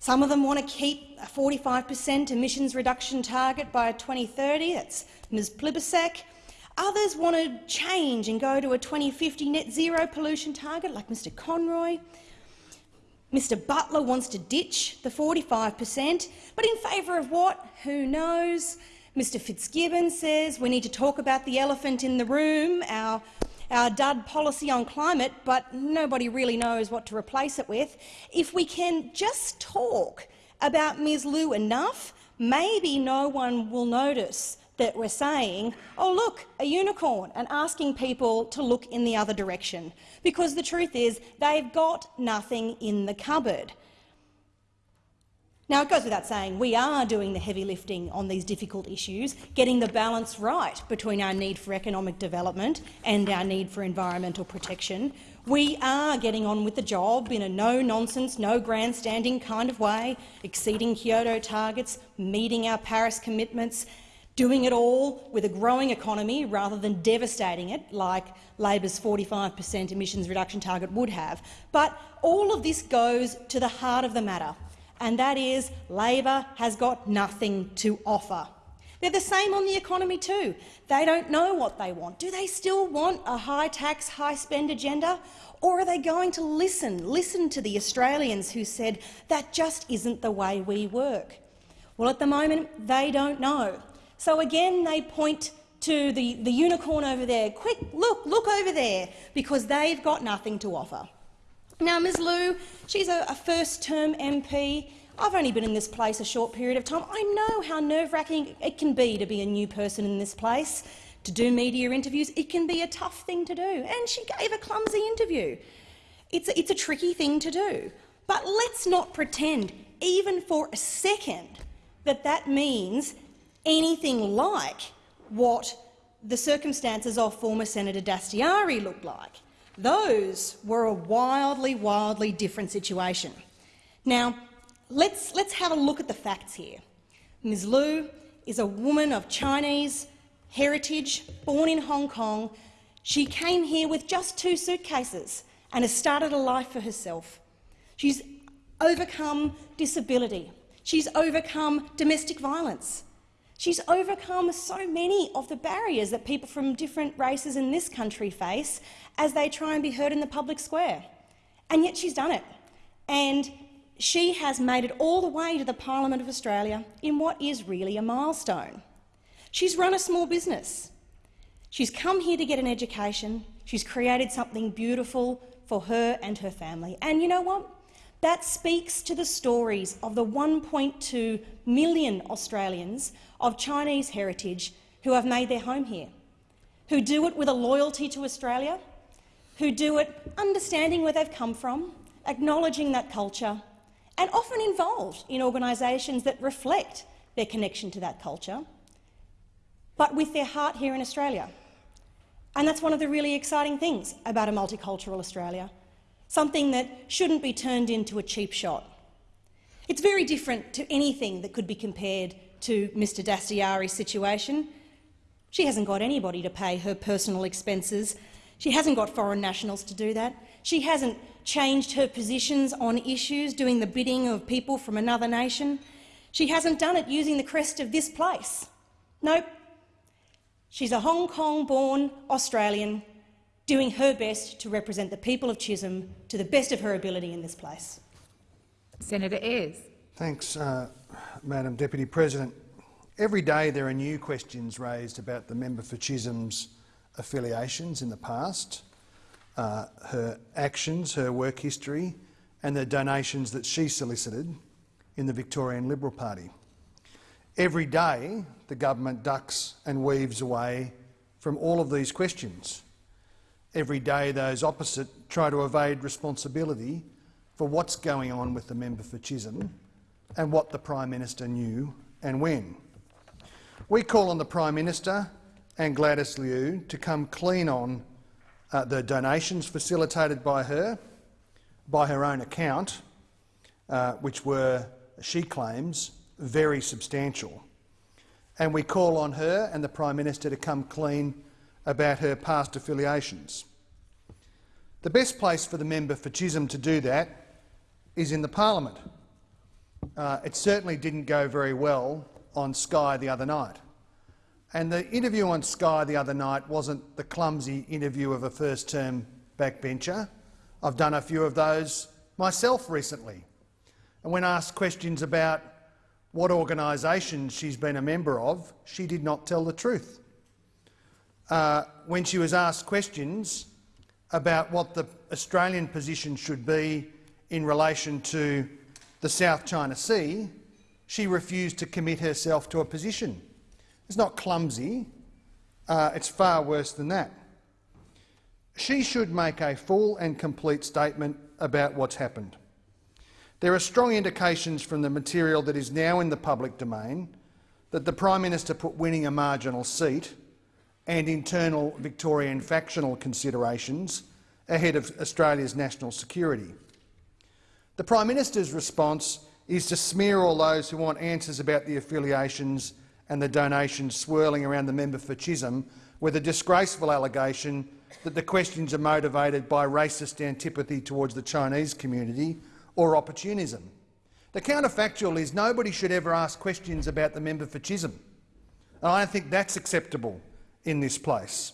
Some of them want to keep a 45 per cent emissions reduction target by 2030. That's Ms Plibersek. Others want to change and go to a 2050 net zero pollution target, like Mr Conroy. Mr Butler wants to ditch the 45 per cent, but in favour of what? Who knows? Mr Fitzgibbon says we need to talk about the elephant in the room, our, our dud policy on climate, but nobody really knows what to replace it with. If we can just talk about Ms Liu enough, maybe no one will notice that we're saying, oh look, a unicorn, and asking people to look in the other direction. Because the truth is they've got nothing in the cupboard. Now, it goes without saying we are doing the heavy lifting on these difficult issues, getting the balance right between our need for economic development and our need for environmental protection. We are getting on with the job in a no-nonsense, no grandstanding kind of way, exceeding Kyoto targets, meeting our Paris commitments, doing it all with a growing economy rather than devastating it like Labor's 45 per cent emissions reduction target would have. But all of this goes to the heart of the matter, and that is Labor has got nothing to offer. They're the same on the economy too. They don't know what they want. Do they still want a high-tax, high-spend agenda? Or are they going to listen, listen to the Australians who said that just isn't the way we work? Well, at the moment, they don't know. So again, they point to the, the unicorn over there. Quick, look, look over there, because they've got nothing to offer. Now, Ms Liu, she's a, a first-term MP. I've only been in this place a short period of time. I know how nerve-wracking it can be to be a new person in this place, to do media interviews. It can be a tough thing to do, and she gave a clumsy interview. It's a, it's a tricky thing to do. But let's not pretend, even for a second, that that means anything like what the circumstances of former Senator Dastyari looked like. Those were a wildly, wildly different situation. Now, let's, let's have a look at the facts here. Ms Liu is a woman of Chinese heritage, born in Hong Kong. She came here with just two suitcases and has started a life for herself. She's overcome disability. She's overcome domestic violence. She's overcome so many of the barriers that people from different races in this country face as they try and be heard in the public square. And yet she's done it. And she has made it all the way to the Parliament of Australia in what is really a milestone. She's run a small business. She's come here to get an education. She's created something beautiful for her and her family. And you know what? That speaks to the stories of the 1.2 million Australians of Chinese heritage who have made their home here, who do it with a loyalty to Australia, who do it understanding where they've come from, acknowledging that culture, and often involved in organisations that reflect their connection to that culture, but with their heart here in Australia. And that's one of the really exciting things about a multicultural Australia, something that shouldn't be turned into a cheap shot. It's very different to anything that could be compared to Mr Dastyari's situation. She hasn't got anybody to pay her personal expenses. She hasn't got foreign nationals to do that. She hasn't changed her positions on issues doing the bidding of people from another nation. She hasn't done it using the crest of this place. Nope. She's a Hong Kong-born Australian doing her best to represent the people of Chisholm to the best of her ability in this place. Senator Ayres. Thanks, uh, Madam Deputy President. Every day there are new questions raised about the member for Chisholm's affiliations in the past, uh, her actions, her work history and the donations that she solicited in the Victorian Liberal Party. Every day the government ducks and weaves away from all of these questions. Every day those opposite try to evade responsibility for what's going on with the member for Chisholm and what the Prime Minister knew and when. We call on the Prime Minister and Gladys Liu to come clean on uh, the donations facilitated by her, by her own account, uh, which were, she claims, very substantial. And we call on her and the Prime Minister to come clean about her past affiliations. The best place for the member for Chisholm to do that is in the parliament. Uh, it certainly didn't go very well on Sky the other night. And the interview on Sky the other night wasn't the clumsy interview of a first-term backbencher. I've done a few of those myself recently. And when asked questions about what organisation she's been a member of, she did not tell the truth. Uh, when she was asked questions about what the Australian position should be in relation to the South China Sea, she refused to commit herself to a position. It's not clumsy. Uh, it's far worse than that. She should make a full and complete statement about what's happened. There are strong indications from the material that is now in the public domain that the Prime Minister put winning a marginal seat and internal Victorian factional considerations ahead of Australia's national security. The Prime Minister's response is to smear all those who want answers about the affiliations and the donations swirling around the member for Chisholm with a disgraceful allegation that the questions are motivated by racist antipathy towards the Chinese community or opportunism. The counterfactual is nobody should ever ask questions about the member for Chisholm. And I don't think that's acceptable in this place.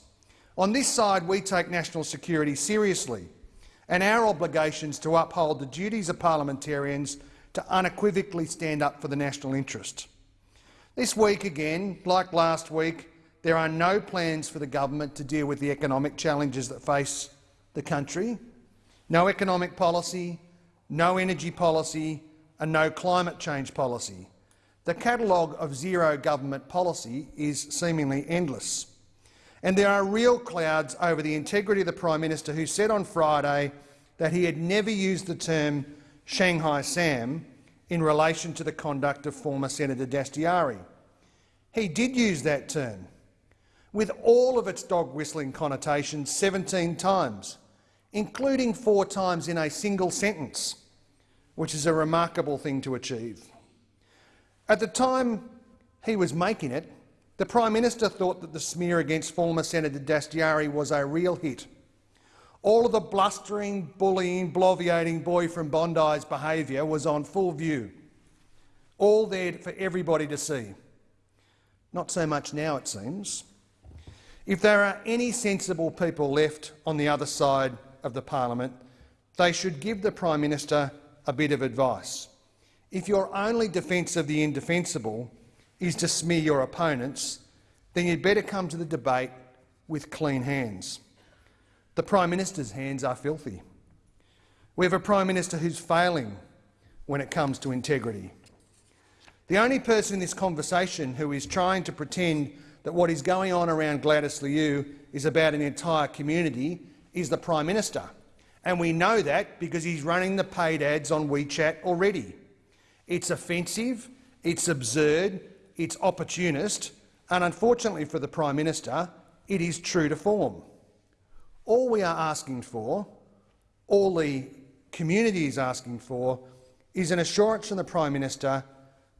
On this side, we take national security seriously and our obligations to uphold the duties of parliamentarians to unequivocally stand up for the national interest. This week again, like last week, there are no plans for the government to deal with the economic challenges that face the country. No economic policy, no energy policy and no climate change policy. The catalogue of zero government policy is seemingly endless. And there are real clouds over the integrity of the Prime Minister who said on Friday that he had never used the term Shanghai Sam in relation to the conduct of former Senator Dastyari. He did use that term, with all of its dog-whistling connotations 17 times, including four times in a single sentence, which is a remarkable thing to achieve. At the time he was making it, the Prime Minister thought that the smear against former Senator Dastyari was a real hit. All of the blustering, bullying, bloviating boy from Bondi's behaviour was on full view, all there for everybody to see. Not so much now, it seems. If there are any sensible people left on the other side of the parliament, they should give the Prime Minister a bit of advice. If your only defence of the indefensible is to smear your opponents, then you'd better come to the debate with clean hands. The Prime Minister's hands are filthy. We have a Prime Minister who's failing when it comes to integrity. The only person in this conversation who is trying to pretend that what is going on around Gladys Liu is about an entire community is the Prime Minister. And we know that because he's running the paid ads on WeChat already. It's offensive, it's absurd, it's opportunist, and unfortunately for the Prime Minister, it is true to form. All we are asking for, all the community is asking for, is an assurance from the Prime Minister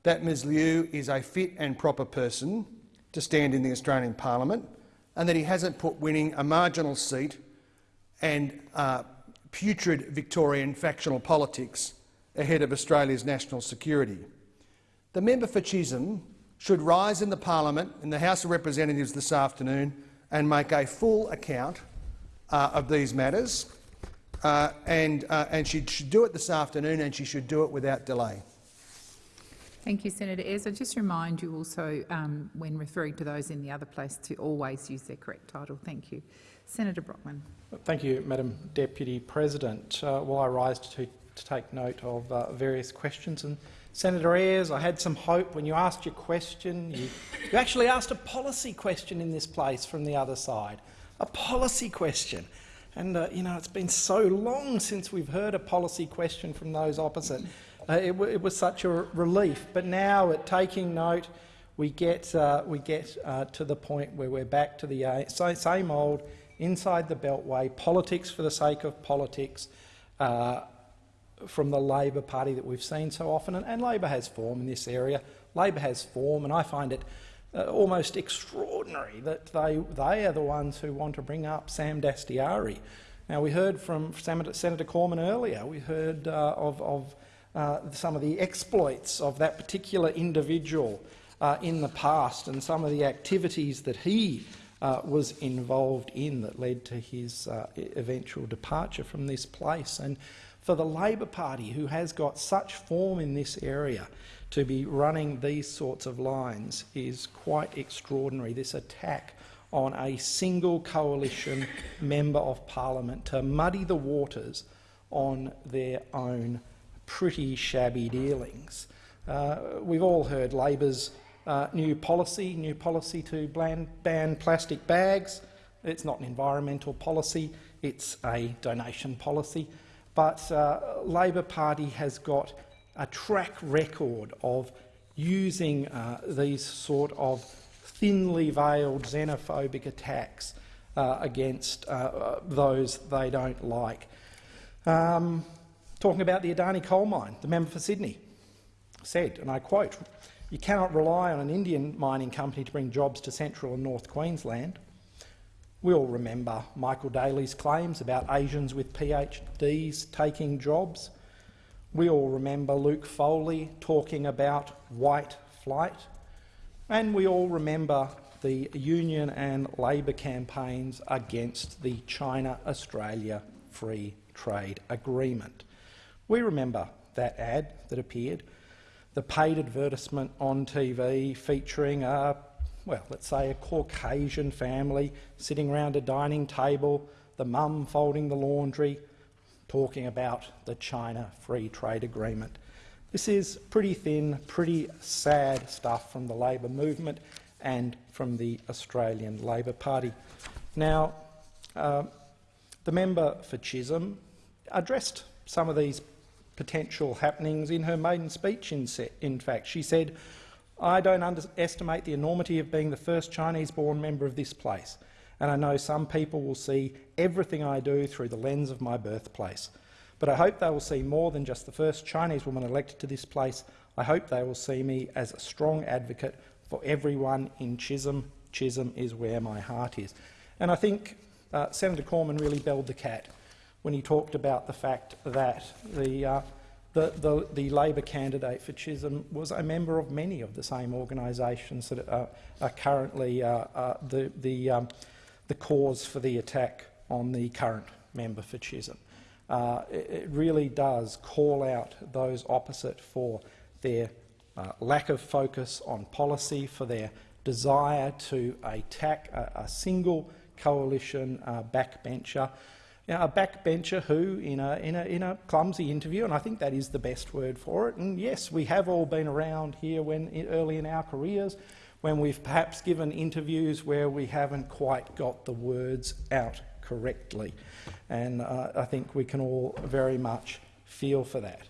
that Ms Liu is a fit and proper person to stand in the Australian Parliament and that he hasn't put winning a marginal seat and uh, putrid Victorian factional politics ahead of Australia's national security. The member for Chisholm should rise in the parliament, in the House of Representatives this afternoon, and make a full account uh, of these matters. Uh, and, uh, and she should do it this afternoon, and she should do it without delay. Thank you, Senator Ayres. I just remind you also, um, when referring to those in the other place, to always use their correct title. Thank you. Senator Brockman. Thank you, Madam Deputy President. Uh, will I rise to, to take note of uh, various questions? And Senator Ayres, I had some hope when you asked your question. You, you actually asked a policy question in this place from the other side, a policy question. And, uh, you know, it's been so long since we've heard a policy question from those opposite. Uh, it, it, was such a relief. But now, at taking note, we get, uh, we get uh, to the point where we're back to the uh, same old inside the Beltway, politics for the sake of politics, uh, from the Labor Party that we've seen so often, and, and Labor has form in this area. Labor has form, and I find it uh, almost extraordinary that they, they are the ones who want to bring up Sam Dastyari. Now, we heard from Senator, Senator Cormann earlier, we heard uh, of, of uh, some of the exploits of that particular individual uh, in the past and some of the activities that he uh, was involved in that led to his uh, eventual departure from this place. And for the Labor Party, who has got such form in this area, to be running these sorts of lines is quite extraordinary. This attack on a single coalition member of parliament to muddy the waters on their own pretty shabby dealings. Uh, we've all heard Labor's uh, new policy, new policy to ban, ban plastic bags. It's not an environmental policy, it's a donation policy. But uh, Labor Party has got a track record of using uh, these sort of thinly veiled xenophobic attacks uh, against uh, those they don't like. Um, talking about the Adani coal mine, the member for Sydney said, and I quote, you cannot rely on an Indian mining company to bring jobs to central and north Queensland. We all remember Michael Daley's claims about Asians with PhDs taking jobs. We all remember Luke Foley talking about white flight. And we all remember the Union and Labor campaigns against the China-Australia Free Trade Agreement. We remember that ad that appeared, the paid advertisement on TV featuring a well, let's say a Caucasian family sitting around a dining table, the mum folding the laundry, talking about the China Free Trade Agreement. This is pretty thin, pretty sad stuff from the Labor movement and from the Australian Labor Party. Now, uh, the member for Chisholm addressed some of these potential happenings in her maiden speech, in, in fact. She said, I don't underestimate the enormity of being the first Chinese-born member of this place, and I know some people will see everything I do through the lens of my birthplace. But I hope they will see more than just the first Chinese woman elected to this place. I hope they will see me as a strong advocate for everyone in Chisholm. Chisholm is where my heart is. And I think uh, Senator Cormann really belled the cat when he talked about the fact that the uh, the, the, the Labor candidate for Chisholm was a member of many of the same organisations that are, are currently uh, uh, the, the, um, the cause for the attack on the current member for Chisholm. Uh, it, it, really does call out those opposite for their uh, lack of focus on policy, for their desire to attack a, a single coalition uh, backbencher, you know, a backbencher who, in a, in, a, in a clumsy interview, and I think that is the best word for it, and yes, we have all been around here when, early in our careers when we've perhaps given interviews where we haven't quite got the words out correctly. And uh, I think we can all very much feel for that.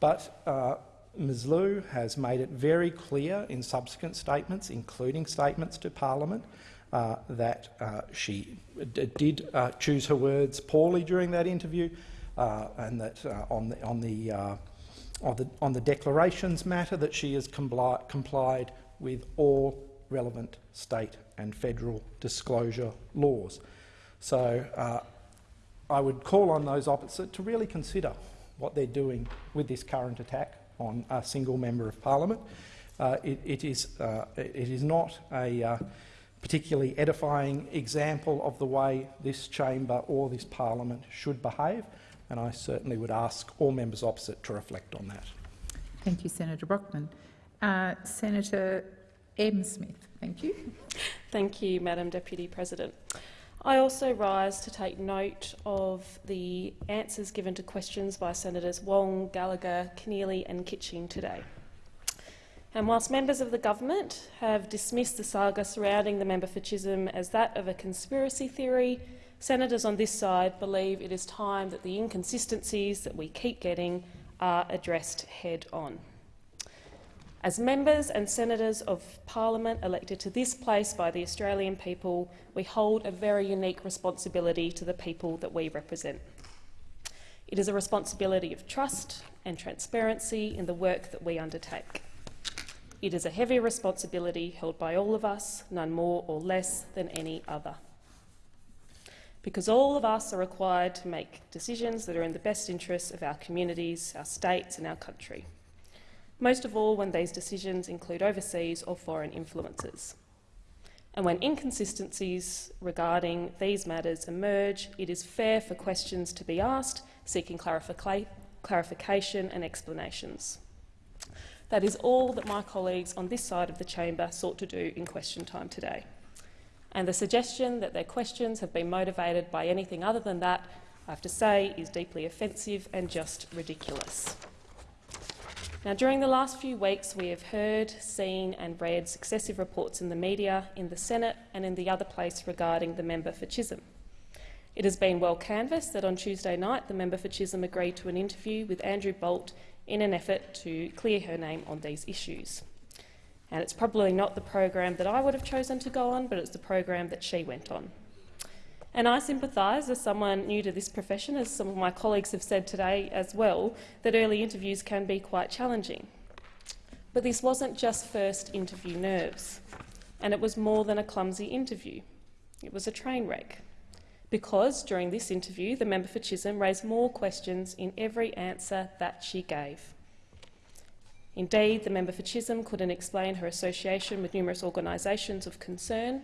But uh, Ms Liu has made it very clear in subsequent statements, including statements to parliament, uh, that uh, she did uh, choose her words poorly during that interview uh, and that on the, on, the, on, the, on the declarations matter that she has compli complied with all relevant state and federal disclosure laws. So uh, I would call on those opposite to really consider what they're doing with this current attack on a single member of parliament. Uh, it, it, is, uh, it is not a uh, particularly edifying example of the way this chamber or this parliament should behave, and I certainly would ask all members opposite to reflect on that. Thank you, Senator Brockman. Uh, Senator M. Smith, thank you. Thank you, Madam Deputy President. I also rise to take note of the answers given to questions by Senators Wong, Gallagher, Keneally and Kitching today. And whilst members of the government have dismissed the saga surrounding the member for Chisholm as that of a conspiracy theory, senators on this side believe it is time that the inconsistencies that we keep getting are addressed head on. As members and senators of parliament elected to this place by the Australian people, we hold a very unique responsibility to the people that we represent. It is a responsibility of trust and transparency in the work that we undertake. It is a heavy responsibility held by all of us, none more or less than any other. Because all of us are required to make decisions that are in the best interests of our communities, our states and our country most of all when these decisions include overseas or foreign influences. And when inconsistencies regarding these matters emerge, it is fair for questions to be asked, seeking clarification and explanations. That is all that my colleagues on this side of the chamber sought to do in question time today. And the suggestion that their questions have been motivated by anything other than that, I have to say, is deeply offensive and just ridiculous. Now, during the last few weeks, we have heard, seen and read successive reports in the media, in the Senate and in the other place regarding the member for Chisholm. It has been well canvassed that on Tuesday night the member for Chisholm agreed to an interview with Andrew Bolt in an effort to clear her name on these issues. And it's probably not the program that I would have chosen to go on, but it's the program that she went on. And I sympathise, as someone new to this profession, as some of my colleagues have said today as well, that early interviews can be quite challenging. But this wasn't just first interview nerves, and it was more than a clumsy interview. It was a train wreck. Because during this interview, the member for Chisholm raised more questions in every answer that she gave. Indeed, the member for Chisholm couldn't explain her association with numerous organisations of concern,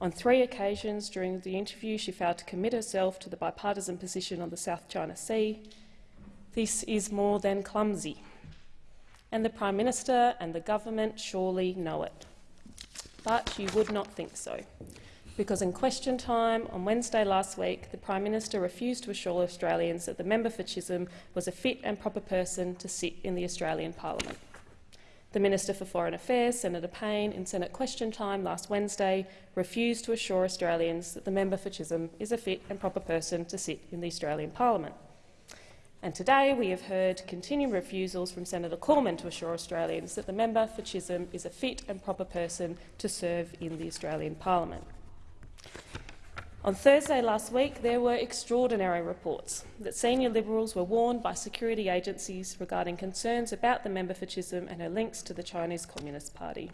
on three occasions during the interview, she failed to commit herself to the bipartisan position on the South China Sea. This is more than clumsy, and the Prime Minister and the government surely know it. But you would not think so, because in question time on Wednesday last week, the Prime Minister refused to assure Australians that the member for Chisholm was a fit and proper person to sit in the Australian Parliament. The Minister for Foreign Affairs, Senator Payne, in Senate question time last Wednesday, refused to assure Australians that the member for Chisholm is a fit and proper person to sit in the Australian Parliament. And today we have heard continued refusals from Senator Cormann to assure Australians that the member for Chisholm is a fit and proper person to serve in the Australian Parliament. On Thursday last week, there were extraordinary reports that senior Liberals were warned by security agencies regarding concerns about the member for Chisholm and her links to the Chinese Communist Party.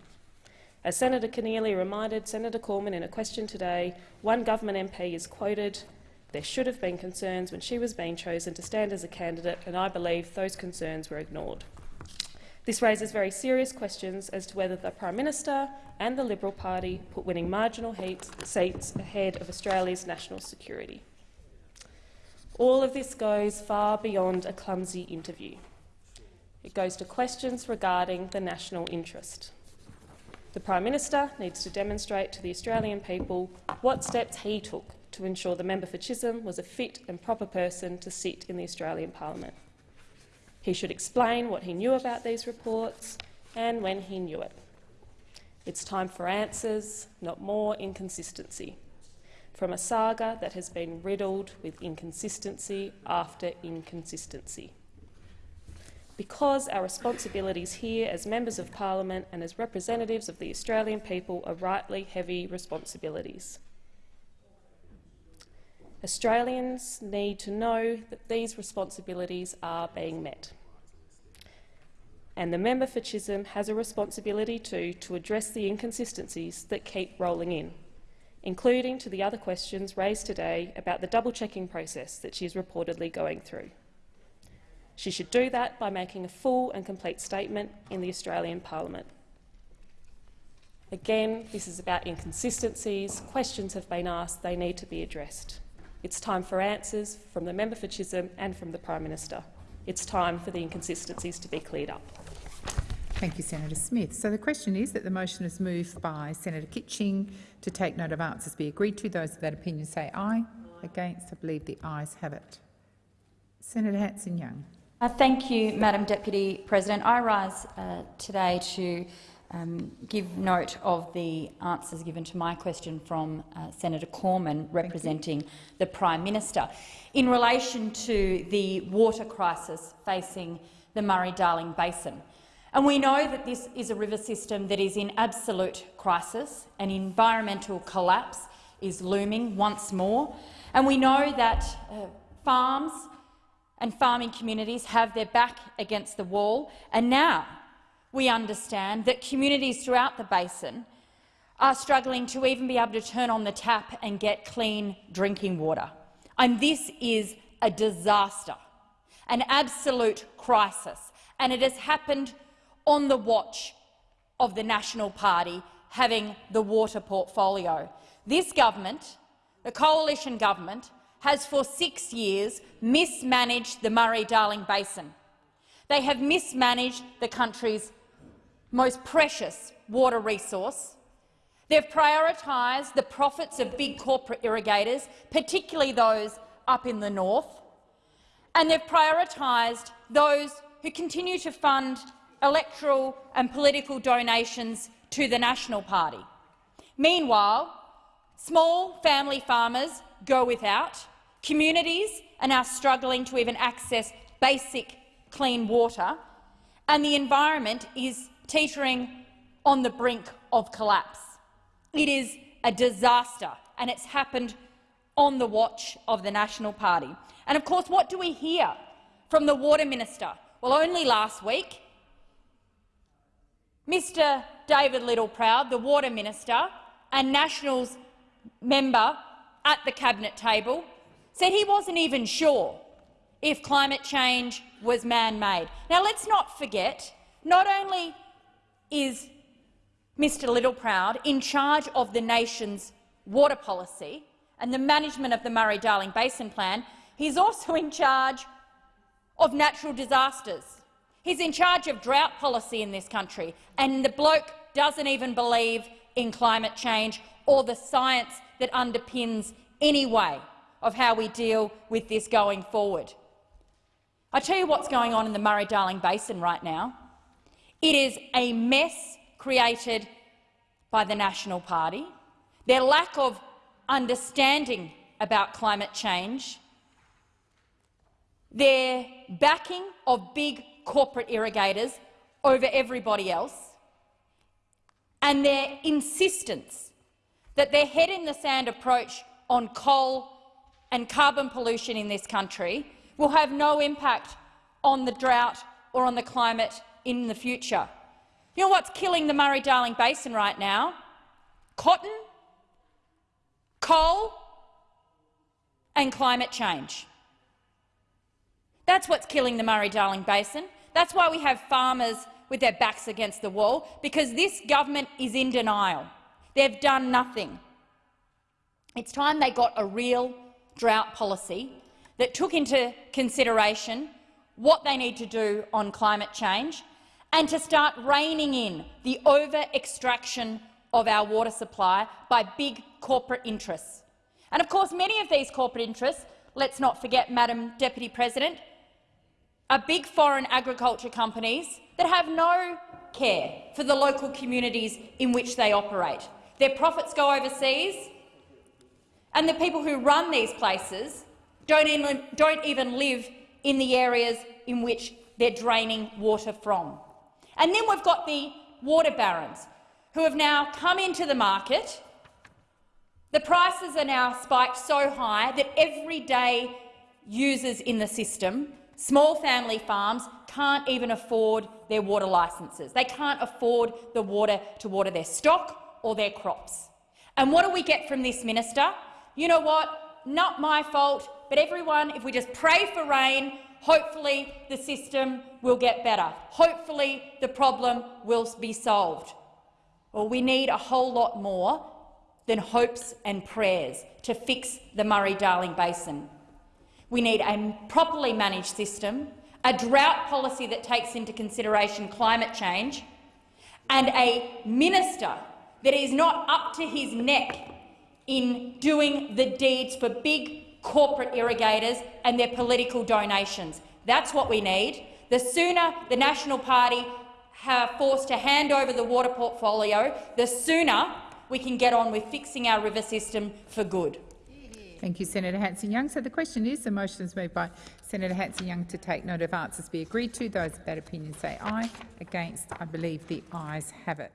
As Senator Keneally reminded Senator Cormann in a question today, one government MP is quoted, there should have been concerns when she was being chosen to stand as a candidate, and I believe those concerns were ignored. This raises very serious questions as to whether the Prime Minister and the Liberal Party put winning marginal seats ahead of Australia's national security. All of this goes far beyond a clumsy interview. It goes to questions regarding the national interest. The Prime Minister needs to demonstrate to the Australian people what steps he took to ensure the member for Chisholm was a fit and proper person to sit in the Australian Parliament. He should explain what he knew about these reports and when he knew it. It's time for answers, not more inconsistency, from a saga that has been riddled with inconsistency after inconsistency. Because our responsibilities here as members of parliament and as representatives of the Australian people are rightly heavy responsibilities. Australians need to know that these responsibilities are being met. And the member for Chisholm has a responsibility too to address the inconsistencies that keep rolling in, including to the other questions raised today about the double-checking process that she is reportedly going through. She should do that by making a full and complete statement in the Australian Parliament. Again, this is about inconsistencies. Questions have been asked. They need to be addressed. It's time for answers from the member for Chisholm and from the Prime Minister. It's time for the inconsistencies to be cleared up. Thank you, Senator Smith. So the question is that the motion is moved by Senator Kitching to take note of answers be agreed to. Those of that opinion say aye. Against, I believe the ayes have it. Senator Hanson-Young. Uh, thank you, Madam Deputy President. I rise uh, today to um, give note of the answers given to my question from uh, Senator Cormann, representing the Prime Minister, in relation to the water crisis facing the Murray-Darling Basin. And we know that this is a river system that is in absolute crisis. An environmental collapse is looming once more. And we know that uh, farms and farming communities have their back against the wall, and now we understand that communities throughout the basin are struggling to even be able to turn on the tap and get clean drinking water. And this is a disaster, an absolute crisis, and it has happened on the watch of the National Party having the water portfolio. This government, the coalition government, has for six years mismanaged the Murray-Darling Basin. They have mismanaged the country's most precious water resource. They've prioritised the profits of big corporate irrigators, particularly those up in the north, and they've prioritised those who continue to fund electoral and political donations to the National Party. Meanwhile, small family farmers go without, communities are now struggling to even access basic clean water, and the environment is teetering on the brink of collapse. It is a disaster, and it's happened on the watch of the National Party. And of course, what do we hear from the Water Minister? Well, only last week, Mr David Littleproud, the Water Minister and Nationals member at the Cabinet table, said he wasn't even sure if climate change was man-made. Now, let's not forget, not only is Mr Littleproud in charge of the nation's water policy and the management of the Murray-Darling Basin Plan, he's also in charge of natural disasters. He's in charge of drought policy in this country, and the bloke doesn't even believe in climate change or the science that underpins any way of how we deal with this going forward. I tell you what's going on in the Murray-Darling Basin right now. It is a mess created by the National Party, their lack of understanding about climate change, their backing of big corporate irrigators over everybody else, and their insistence that their head-in-the-sand approach on coal and carbon pollution in this country will have no impact on the drought or on the climate in the future. You know what's killing the Murray-Darling Basin right now? Cotton, coal and climate change. That's what's killing the Murray-Darling Basin. That's why we have farmers with their backs against the wall, because this government is in denial. They've done nothing. It's time they got a real drought policy that took into consideration what they need to do on climate change and to start reining in the over-extraction of our water supply by big corporate interests. And of course, many of these corporate interests, let's not forget, Madam Deputy President, are big foreign agriculture companies that have no care for the local communities in which they operate. Their profits go overseas, and the people who run these places don't even, don't even live in the areas in which they're draining water from. And then we've got the water barons, who have now come into the market. The prices are now spiked so high that everyday users in the system, small family farms, can't even afford their water licences. They can't afford the water to water their stock or their crops. And what do we get from this minister? You know what? Not my fault, but everyone, if we just pray for rain, hopefully the system will get better. Hopefully the problem will be solved. Well, we need a whole lot more than hopes and prayers to fix the Murray-Darling Basin. We need a properly managed system, a drought policy that takes into consideration climate change, and a minister that is not up to his neck in doing the deeds for big corporate irrigators and their political donations. That's what we need. The sooner the National Party are forced to hand over the water portfolio, the sooner we can get on with fixing our river system for good. Thank you, Senator Hanson-Young. So the question is, the motion is moved by Senator Hanson-Young to take note of answers be agreed to. Those of that opinion say aye. Against, I believe the ayes have it.